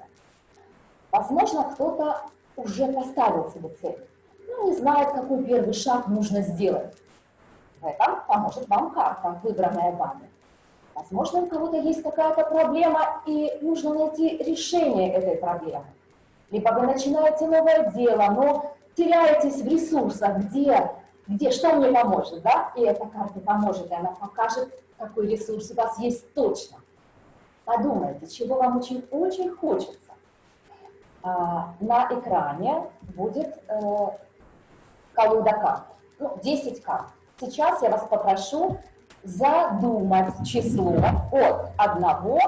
B: Возможно, кто-то уже поставил себе цель, но не знает, какой первый шаг нужно сделать. В этом поможет вам карта, выбранная вами. Возможно, у кого-то есть какая-то проблема, и нужно найти решение этой проблемы. Либо вы начинаете новое дело, но теряетесь в ресурсах, где, где что мне поможет, да? И эта карта поможет, и она покажет, какой ресурс у вас есть точно. Подумайте, чего вам очень-очень хочется. А, на экране будет э, колода карт, ну, 10 карт. Сейчас я вас попрошу задумать число от 1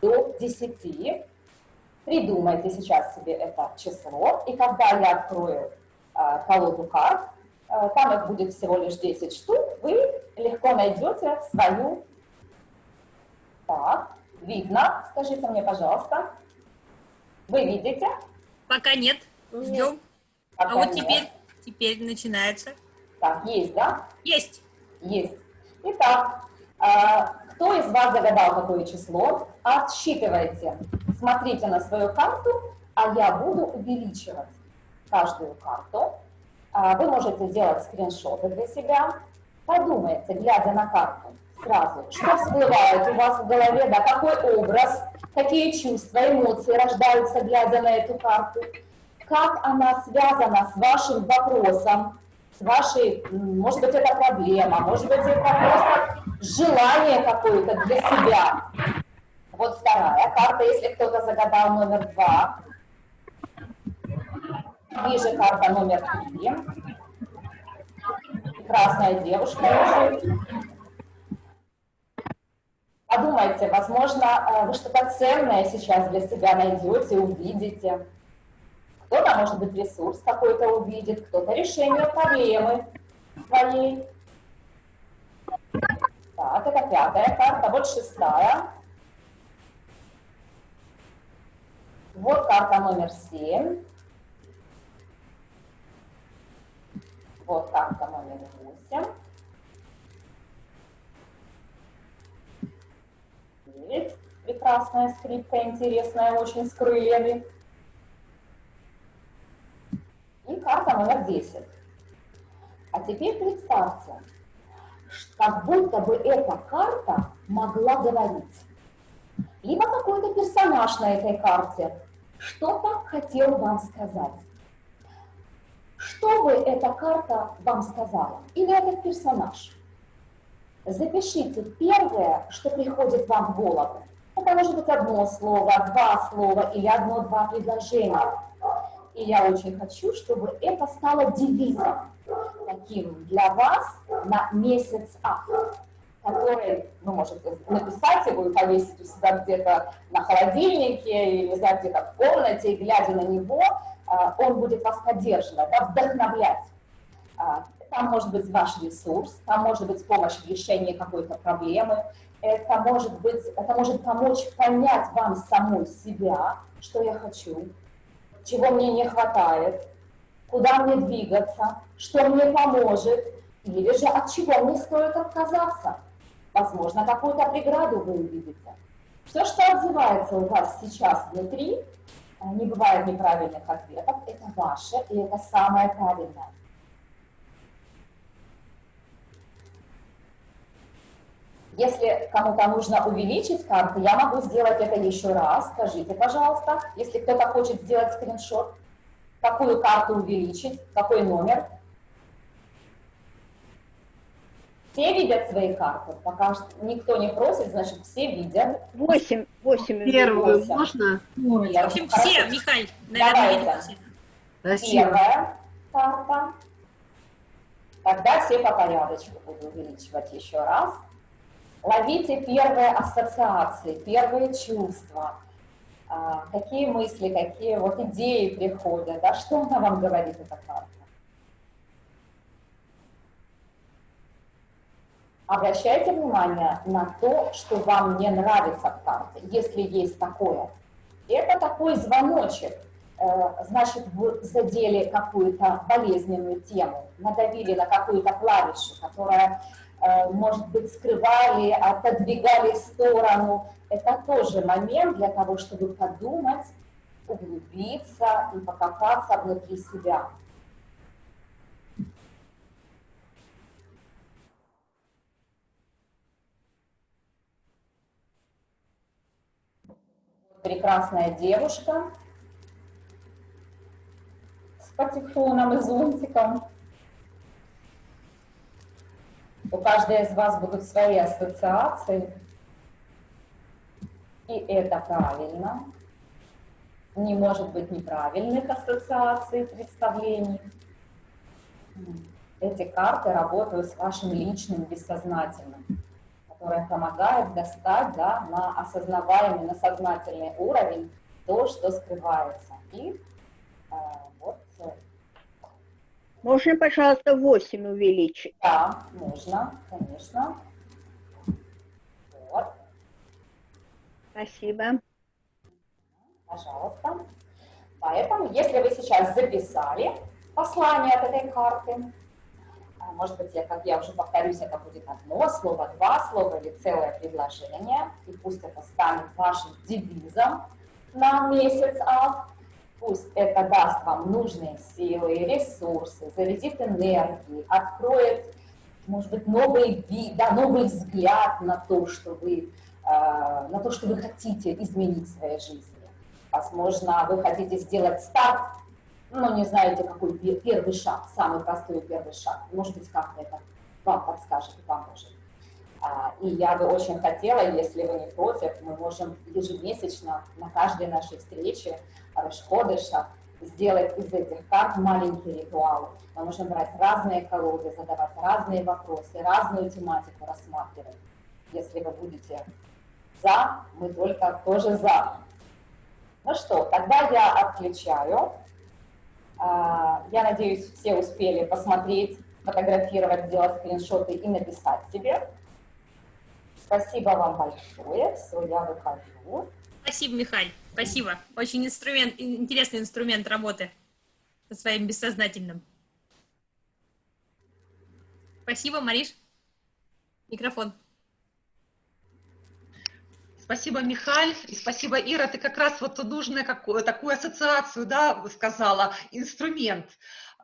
B: до 10. Придумайте сейчас себе это число, и когда я открою э, колоду карт, э, там их будет всего лишь 10 штук, вы легко найдете свою. Так, видно? Скажите мне, пожалуйста. Вы видите?
A: Пока нет. Ждем.
B: Пока
A: а вот
B: нет.
A: теперь, теперь начинается.
B: Так, есть, да?
A: Есть.
B: Есть. Итак, а, кто из вас загадал какое число? Отсчитывайте. Смотрите на свою карту, а я буду увеличивать каждую карту. А, Вы можете делать скриншоты для себя. Подумайте, глядя на карту, сразу, что всплывает у вас в голове, да, какой образ, какие чувства, эмоции рождаются, глядя на эту карту, как она связана с вашим вопросом, с вашей, может быть, это проблема, может быть, это просто желание какое-то для себя. Вот вторая карта, если кто-то загадал номер два. Ниже карта номер три. Прекрасная девушка лежит. Подумайте, возможно, э, вы что-то ценное сейчас для себя найдете, увидите. Кто-то, может быть, ресурс какой-то увидит, кто-то решение проблемы своей. Так, это пятая карта, вот шестая. Вот карта номер семь. Вот карта номер восемь. Девять. Прекрасная скрипка, интересная, очень с крыльями. И карта номер 10. А теперь представьте, как будто бы эта карта могла говорить. Либо какой-то персонаж на этой карте что-то хотел вам сказать. Что бы эта карта вам сказала? Или этот персонаж? Запишите первое, что приходит вам в голову. Это может быть одно слово, два слова или одно-два предложения. И я очень хочу, чтобы это стало девизом таким для вас на месяц А, который, ну, можете написать его и повесить у себя где-то на холодильнике или, где-то в комнате, и глядя на него, а, он будет вас поддерживать, да, вдохновлять. Там может быть ваш ресурс, там может быть помощь в решении какой-то проблемы, это может быть, это может помочь понять вам саму себя, что я хочу, чего мне не хватает, куда мне двигаться, что мне поможет, или же от чего мне стоит отказаться. Возможно, какую-то преграду вы увидите. Все, что отзывается у вас сейчас внутри, э, не бывает неправильных ответов, это ваше, и это самое правильное. Если кому-то нужно увеличить карты, я могу сделать это еще раз. Скажите, пожалуйста, если кто-то хочет сделать скриншот, какую карту увеличить, какой номер. Все видят свои карты? Пока никто не просит, значит, все видят.
I: Восемь, восемь.
K: Первую
B: Восемь.
K: можно?
A: В общем, все, Михаил, наверное.
K: Спасибо.
B: Первая карта. Тогда все по порядочку буду увеличивать еще раз. Ловите первые ассоциации, первые чувства. А, какие мысли, какие вот идеи приходят, да, что она вам говорит, эта карта. Обращайте внимание на то, что вам не нравится в карте, если есть такое. Это такой звоночек, Э, значит, вы задели какую-то болезненную тему, надавили на какую-то клавишу, которая, может быть, скрывали, отодвигали в сторону. Это тоже момент для того, чтобы подумать, углубиться и покопаться внутри себя. Прекрасная девушка, патефоном и зонтиком. У каждой из вас будут свои ассоциации. И это правильно. Не может быть неправильных ассоциаций, представлений. Эти карты работают с вашим личным бессознательным, которое помогает достать да, на осознаваемый, на сознательный уровень то, что скрывается. И э,
I: Можно, пожалуйста, 8 увеличить?
B: Да, можно, конечно. Вот,
I: Спасибо.
B: пожалуйста. Поэтому, если вы сейчас записали послание от этой карты, а, может быть, я, как я уже повторюсь, это будет одно слово, два слова или целое предложение, и пусть это станет вашим девизом на месяц ав, Пусть это даст вам нужные силы, ресурсы, зарядит энергией, откроет, может быть, новый вид, да, новый взгляд на то, что вы, э, на то, что вы хотите изменить в своей жизни. Возможно, вы хотите сделать старт, но не знаете, какой первый шаг, самый простой первый шаг. Может быть, как-то это вам подскажет и поможет. А, и я бы очень хотела, если вы не против, мы можем ежемесячно на каждой нашей встрече Рашходыша сделать из этих карт маленькие ритуалы. Мы можем брать разные колоды, задавать разные вопросы, разную тематику рассматривать. Если вы будете за, мы только тоже за. Ну что, тогда я отключаю. А, я надеюсь, все успели посмотреть, фотографировать, сделать скриншоты и написать себе. Спасибо вам большое. Все, я выхожу.
A: Спасибо, Михаил. Спасибо. Очень инструмент, интересный инструмент работы со своим бессознательным. Спасибо, Мариш. Микрофон.
D: Спасибо, Михаль, и спасибо, Ира. Ты как раз вот нужную какую, такую ассоциацию да, сказала, инструмент.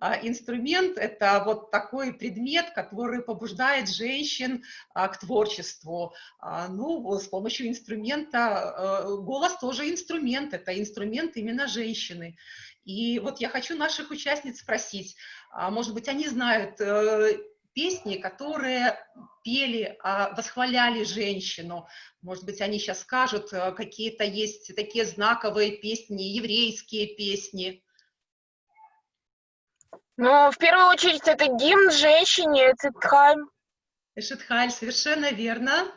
D: А, инструмент – это вот такой предмет, который побуждает женщин а, к творчеству. А, ну, с помощью инструмента, голос тоже инструмент, это инструмент именно женщины. И вот я хочу наших участниц спросить, может быть, они знают э, песни, которые пели, восхваляли женщину. Может быть, они сейчас скажут, э, какие-то есть такие знаковые песни, еврейские песни.
H: Ну, в первую очередь, это гимн женщине, Цитхайм.
D: Эшетхаль, совершенно верно.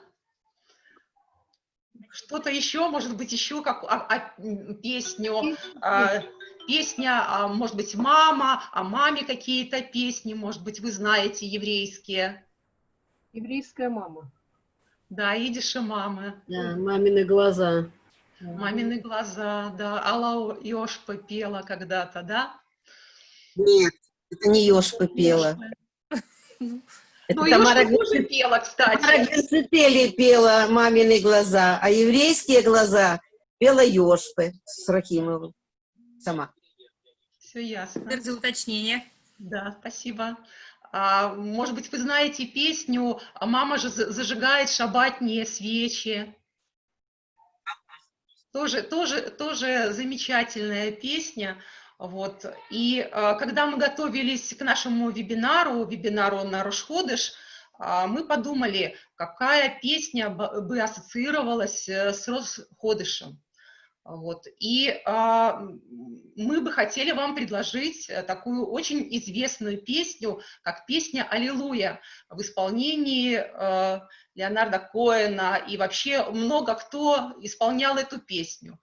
D: Что-то еще, может быть, еще как а, а, песню, а, песня, а, может быть, мама, о маме какие-то песни, может быть, вы знаете еврейские.
E: Еврейская мама.
D: Да, идиши мамы.
J: Да, мамины глаза.
D: Мамины глаза, да. Алла Йошпа пела когда-то, да?
M: Нет, это не Ёшпа пела. Это
D: Ну,
M: Тамара
D: тоже пела, кстати.
M: Тамара Герцетели пела «Мамины глаза», а еврейские глаза пела Ёшпы с Рахимовым сама.
D: Все ясно.
A: Теперь за уточнение.
D: Да, спасибо. А, может быть, вы знаете песню «Мама же зажигает шабатные свечи». Тоже, тоже, тоже замечательная песня. Вот. И а, когда мы готовились к нашему вебинару, вебинару на Рошходыш, а, мы подумали, какая песня бы ассоциировалась э, с Росходышем. Вот. И а, мы бы хотели вам предложить э, такую очень известную песню, как песня «Аллилуйя» в исполнении а, Леонарда Коэна, и вообще много кто исполнял эту песню.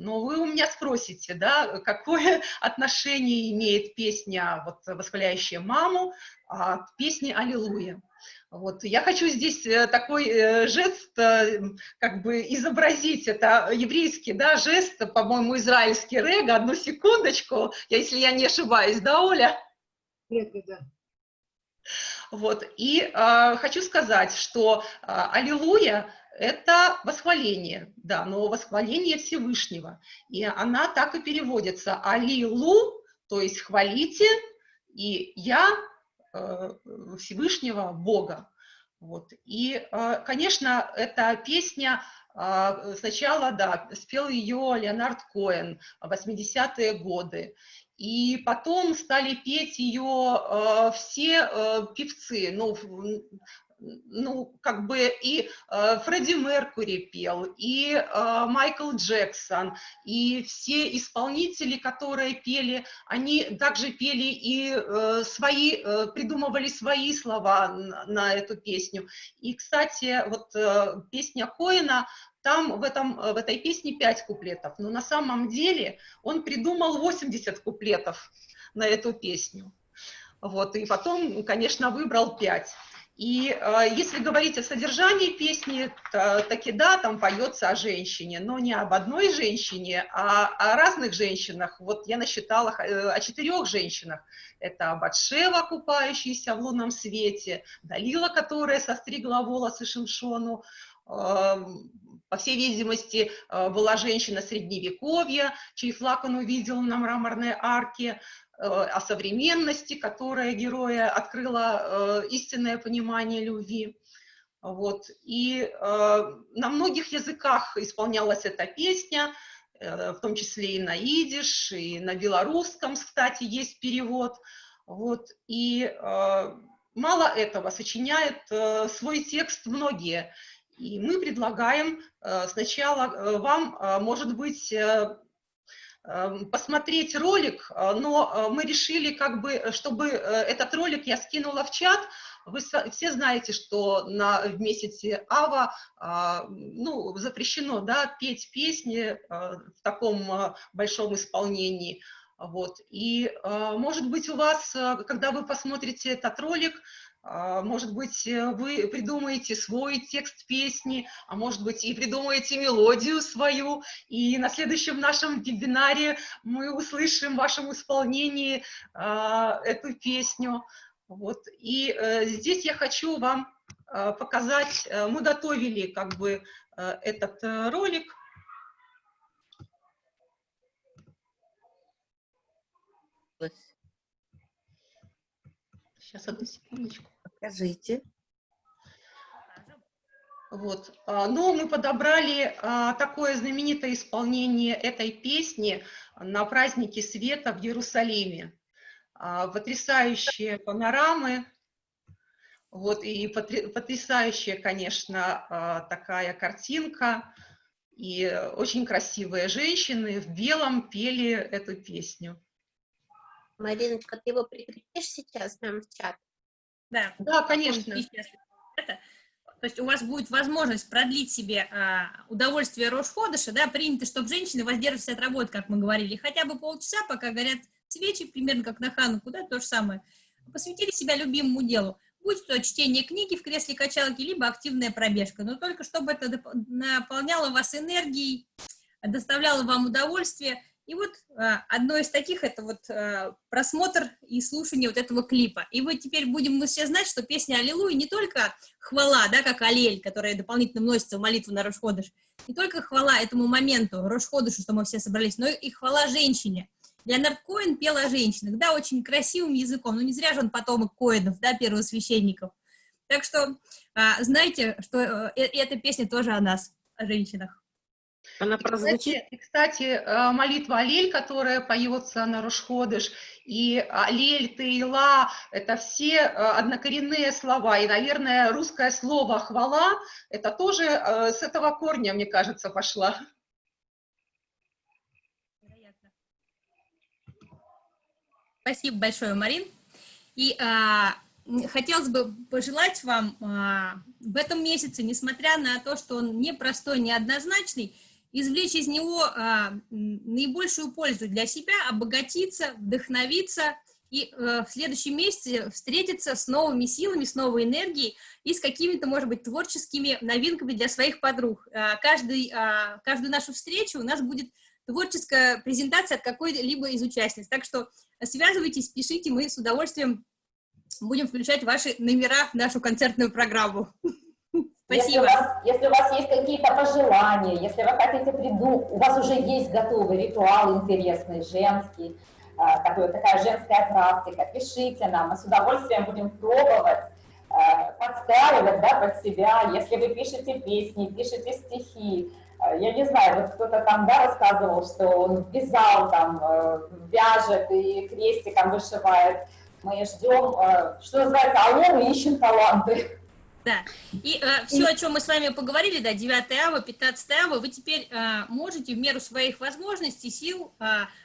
D: Но вы у меня спросите, да, какое (laughs) отношение имеет песня, вот, восхваляющая маму, к песне «Аллилуйя». Вот. Я хочу здесь э, такой э, жест э, как бы изобразить. Это еврейский да, жест, по-моему, израильский рега. Одну секундочку, если я не ошибаюсь, да, Оля?
E: Нет, да.
D: Вот. И э, хочу сказать, что э, «Аллилуйя» — это восхваление, да, но восхваление Всевышнего. И она так и переводится «Аллилу», то есть «хвалите», и «я Э, Всевышнего Бога. Вот. И, э, конечно, эта песня э, сначала, да, спел ее Леонард Коэн в 80-е годы. И потом стали петь ее все певцы, ну, ну, как бы и э, Фредди Меркури пел, и э, Майкл Джексон, и все исполнители, которые пели, они также пели и э, свои, э, придумывали свои слова на, на эту песню. И, кстати, вот э, песня Коина, там в, этом, в этой песне 5 куплетов, но на самом деле он придумал 80 куплетов на эту песню. Вот, и потом, конечно, выбрал 5. И э, если говорить о содержании песни, то, таки да, там поется о женщине, но не об одной женщине, а о разных женщинах. Вот я насчитала э, о четырех женщинах. Это Батшева, купающаяся в лунном свете, Далила, которая состригла волосы Шимшону, э, по всей видимости, э, была женщина средневековья, чей флаг он увидел на мраморной арке, о современности, которая героя открыла э, истинное понимание любви. Вот. И э, на многих языках исполнялась эта песня, в том числе и на идиш, и на белорусском, кстати, есть перевод. Вот. И мало этого, сочиняют свой текст многие. И мы предлагаем сначала вам, может быть, посмотреть ролик, э, но э, мы решили, как бы, чтобы э, этот ролик я скинула в чат. Вы все знаете, что на, в месяце Ава а, ну, запрещено да, петь песни в таком большом исполнении. Вот. И, может быть, у вас, когда вы посмотрите этот ролик, может быть, э, вы придумаете свой текст песни, а может быть, и придумаете мелодию свою, и на следующем нашем вебинаре мы услышим в вашем исполнении а, эту песню. Вот. И э, здесь я хочу вам э, показать, мы готовили как бы этот ролик, Сейчас, одну секундочку.
M: Покажите.
D: Вот. А, но мы подобрали а, такое знаменитое исполнение этой песни на празднике света в Иерусалиме. А, потрясающие панорамы, вот, и потрясающая, конечно, такая картинка, и очень красивые женщины в белом пели эту песню.
N: Мариночка, ты его прикрепишь сейчас нам в чат?
A: Да.
D: Да, конечно.
A: То есть у вас будет возможность продлить себе а, удовольствие Рошходыша, да, принято, чтобы женщины воздерживались от работы, как мы говорили, хотя бы полчаса, пока горят свечи, примерно как на Хануку, да, то же самое. Посвятили себя любимому делу, будь то чтение книги в кресле качалки, либо активная пробежка, но только чтобы это наполняло вас энергией, доставляло вам удовольствие, и вот а, одно из таких это вот а, просмотр и слушание вот этого клипа. И вот теперь будем мы все знать, что песня «Аллилуйя» не только хвала, да, как «Аллель», которая дополнительно вносится в молитву на Рошходыш, не только хвала этому моменту, Рошходышу, что мы все собрались, но и хвала женщине. Леонард Коэн пел о женщинах, да, очень красивым языком, но не зря же он потомок Коэнов, да, первосвященников. Так что а, знайте, что э, эта песня тоже о нас, о женщинах.
D: Она прозвучит. И, кстати, э, молитва Алель, которая поется на Рушходыш, и Алель, Тейла, это все э, однокоренные слова. И, наверное, русское слово «хвала» это тоже с этого корня, мне кажется, пошла.
A: Спасибо большое, Марин. И а, хотелось бы пожелать вам а, в этом месяце, несмотря на то, что он непростой, неоднозначный, извлечь из него а, наибольшую пользу для себя, обогатиться, вдохновиться и а, в следующем месяце встретиться с новыми силами, с новой энергией и с какими-то, может быть, творческими новинками для своих подруг. А, каждый, а, каждую нашу встречу у нас будет творческая презентация от какой-либо из участниц. Так что связывайтесь, пишите, мы с удовольствием будем включать ваши номера в нашу концертную программу. Спасибо.
B: Если у, вас, если у вас есть какие-то пожелания, если вы хотите придумать, у вас уже есть готовый ритуал интересный, женский, а, такой, такая женская практика, пишите нам, мы с удовольствием будем пробовать, а, подстраивать да, под себя. Если вы пишете песни, пишете стихи, а, я не знаю, вот кто-то там да, рассказывал, что он вязал, там, э, вяжет и крестиком вышивает, мы ждем, э, что называется, алло, мы ищем таланты.
A: Да, и э, все, о чем мы с вами поговорили, да, 9 ава, 15 ава, вы теперь э, можете в меру своих возможностей, сил э,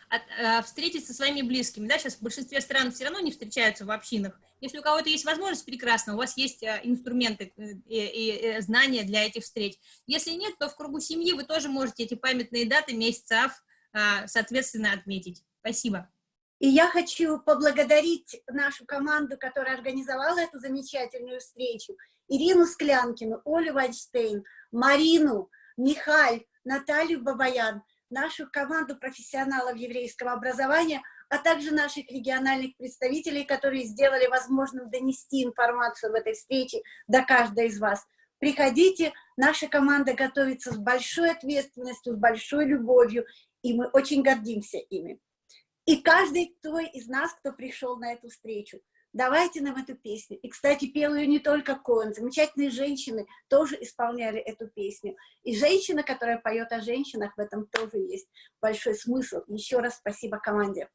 A: от, э, встретиться со своими близкими, да, сейчас в большинстве стран все равно не встречаются в общинах, если у кого-то есть возможность, прекрасно, у вас есть э, инструменты э, и, и, и знания для этих встреч, если нет, то в кругу семьи вы тоже можете эти памятные даты месяца ав, э, соответственно, отметить. Спасибо.
O: И я хочу поблагодарить нашу команду, которая организовала эту замечательную встречу. Ирину Склянкину, Олю Вайнштейн, Марину, Михаль, Наталью Бабаян, нашу команду профессионалов еврейского образования, а также наших региональных представителей, которые сделали возможным донести информацию в этой встрече до каждой из вас. Приходите, наша команда готовится с большой ответственностью, с большой любовью, и мы очень гордимся ими. И каждый кто из нас, кто пришел на эту встречу, давайте нам эту песню. И, кстати, пел ее не только Коэн, замечательные женщины тоже исполняли эту песню. И женщина, которая поет о женщинах, в этом тоже есть большой смысл. Еще раз спасибо команде.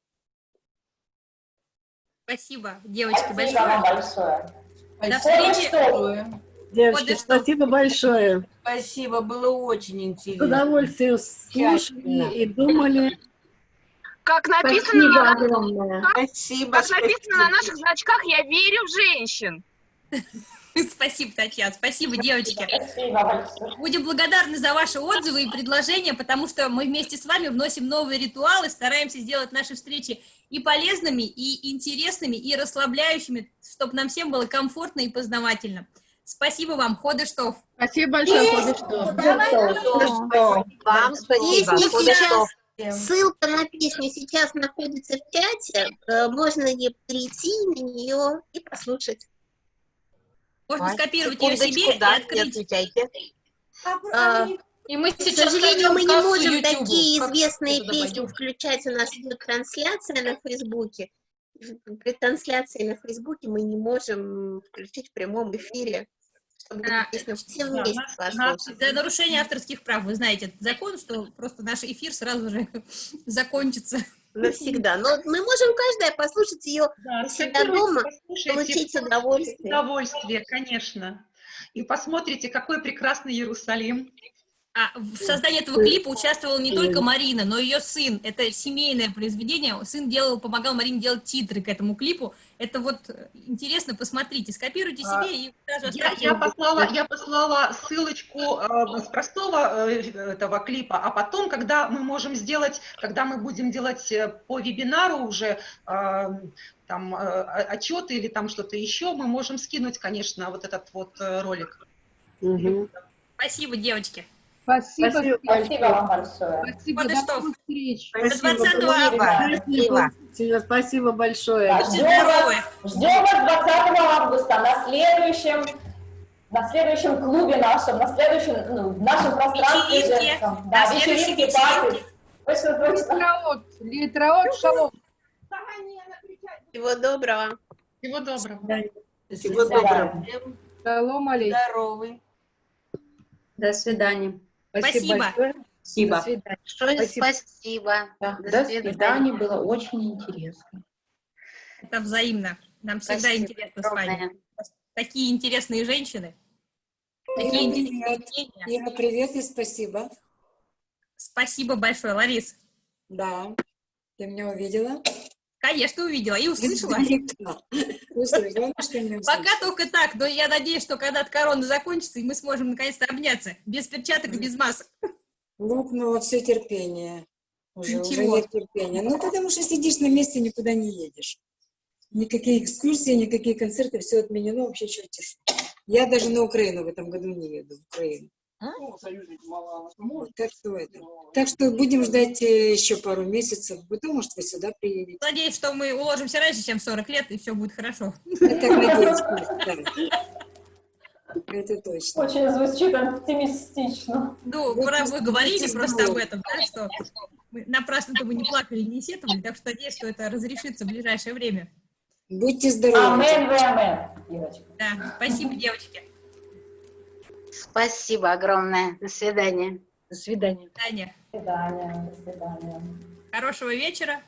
A: Спасибо, девочки,
B: спасибо большое.
A: большое. До встречи.
J: Девочки, спасибо большое.
M: Спасибо, было очень интересно.
J: С удовольствием слушали и думали.
H: Как написано,
J: Спасибо
H: на, как,
M: спасибо,
H: как написано на наших значках, я верю в женщин. (laughs)
A: Спасибо, Татьяна, спасибо, девочки. Будем благодарны за ваши отзывы и предложения, потому что мы вместе с вами вносим новые ритуалы, стараемся сделать наши встречи и полезными, и интересными, и расслабляющими, чтобы нам всем было комфортно и познавательно. Спасибо вам, Ходыштов.
C: Спасибо большое, Ходыштов.
N: Вам спасибо, Ходыштов. Ссылка на песню сейчас находится в чате. Э, можно ей прийти на нее и послушать.
A: Можно скопировать ее себе да, и открыть.
N: А, и мы сейчас, К сожалению, мы не можем YouTube. такие известные песни включать. У нас идет трансляция на Фейсбуке. При трансляции на Фейсбуке мы не можем включить в прямом эфире чтобы а, песню все вместе послушать.
A: За нарушение авторских прав, вы знаете этот закон, что просто наш эфир сразу же (laughs) закончится.
N: Навсегда. Но мы можем каждая послушать ее да, у себя дома, получить удовольствие.
D: Удовольствие, конечно. И посмотрите, какой прекрасный Иерусалим.
A: А в создании этого клипа участвовала не только Марина, но и ее сын. Это семейное произведение. Сын делал, помогал Марине делать титры к этому клипу. Это вот э, интересно, посмотрите, скопируйте себе а, и сразу
D: я, я, послала, я послала ссылочку э, с простого э, этого клипа, а потом, когда мы можем сделать, когда мы будем делать э, по вебинару уже э, там э, отчеты или там что-то еще, мы можем скинуть, конечно, вот этот вот ролик.
A: Угу. Спасибо, девочки.
E: Спасибо.
B: Спасибо, спасибо вам большое.
E: Спасибо, до новых встреч.
A: Спасибо. До 20 августа.
J: Спасибо. Спасибо большое.
B: Да, ждем, вас, ждем вас 20 августа на следующем, на следующем клубе нашем, на следующем, ну, в нашем пространстве
A: вечеринке.
B: женском. Да, вечеринки, пати.
E: Литраот, литраот, шалом.
N: Всего доброго.
D: Всего доброго.
J: Всего доброго.
E: Шалом алейкум.
J: Здоровый.
P: До свидания.
E: Спасибо. большое.
P: Спасибо.
E: До свидания.
H: Большое
E: Спасибо.
H: спасибо.
P: Да,
H: До
P: До
H: свидания.
P: свидания, было очень интересно.
A: Это взаимно. Нам всегда
H: Спасибо
A: интересно с вами.
H: огромное.
A: Такие интересные женщины. Такие
Q: Ира,
A: интересные
Q: привет.
A: мнения.
Q: Ира, привет и спасибо.
A: Спасибо большое, Ларис.
Q: Да, ты меня увидела?
A: Конечно, увидела и услышала.
Q: Издалека. Услышала.
A: Пока только так, но я надеюсь, что когда-то корона закончится, и мы сможем наконец-то обняться. Без перчаток и без масок.
Q: Лопнуло все терпение. Уже, уже
A: Ничего.
Q: нет терпения. Ну, потому что сидишь на месте, никуда не едешь. Никакие экскурсии, никакие концерты, все отменено, вообще чертишь. Я даже на Украину в этом году не еду, в Украину. Вот, так что это. Так что будем ждать э, еще пару месяцев. Потом, может, вы сюда приедете.
A: Надеюсь, что мы уложимся раньше, чем в 40 лет, и все будет хорошо.
Q: Я так надеюсь, да. Это точно.
B: Очень звучит оптимистично.
A: Ну,
Q: просто
A: вы говорили просто об этом, да, что мы напрасно-то мы не плакали, не сетовали, так что надеюсь, что это разрешится в ближайшее время.
Q: Будьте здоровы.
B: Амен, амен, Ирочка.
A: Да, спасибо, девочки.
H: Спасибо огромное. До свидания.
J: До свидания.
A: Таня,
B: До свидания, до свидания.
A: хорошего вечера.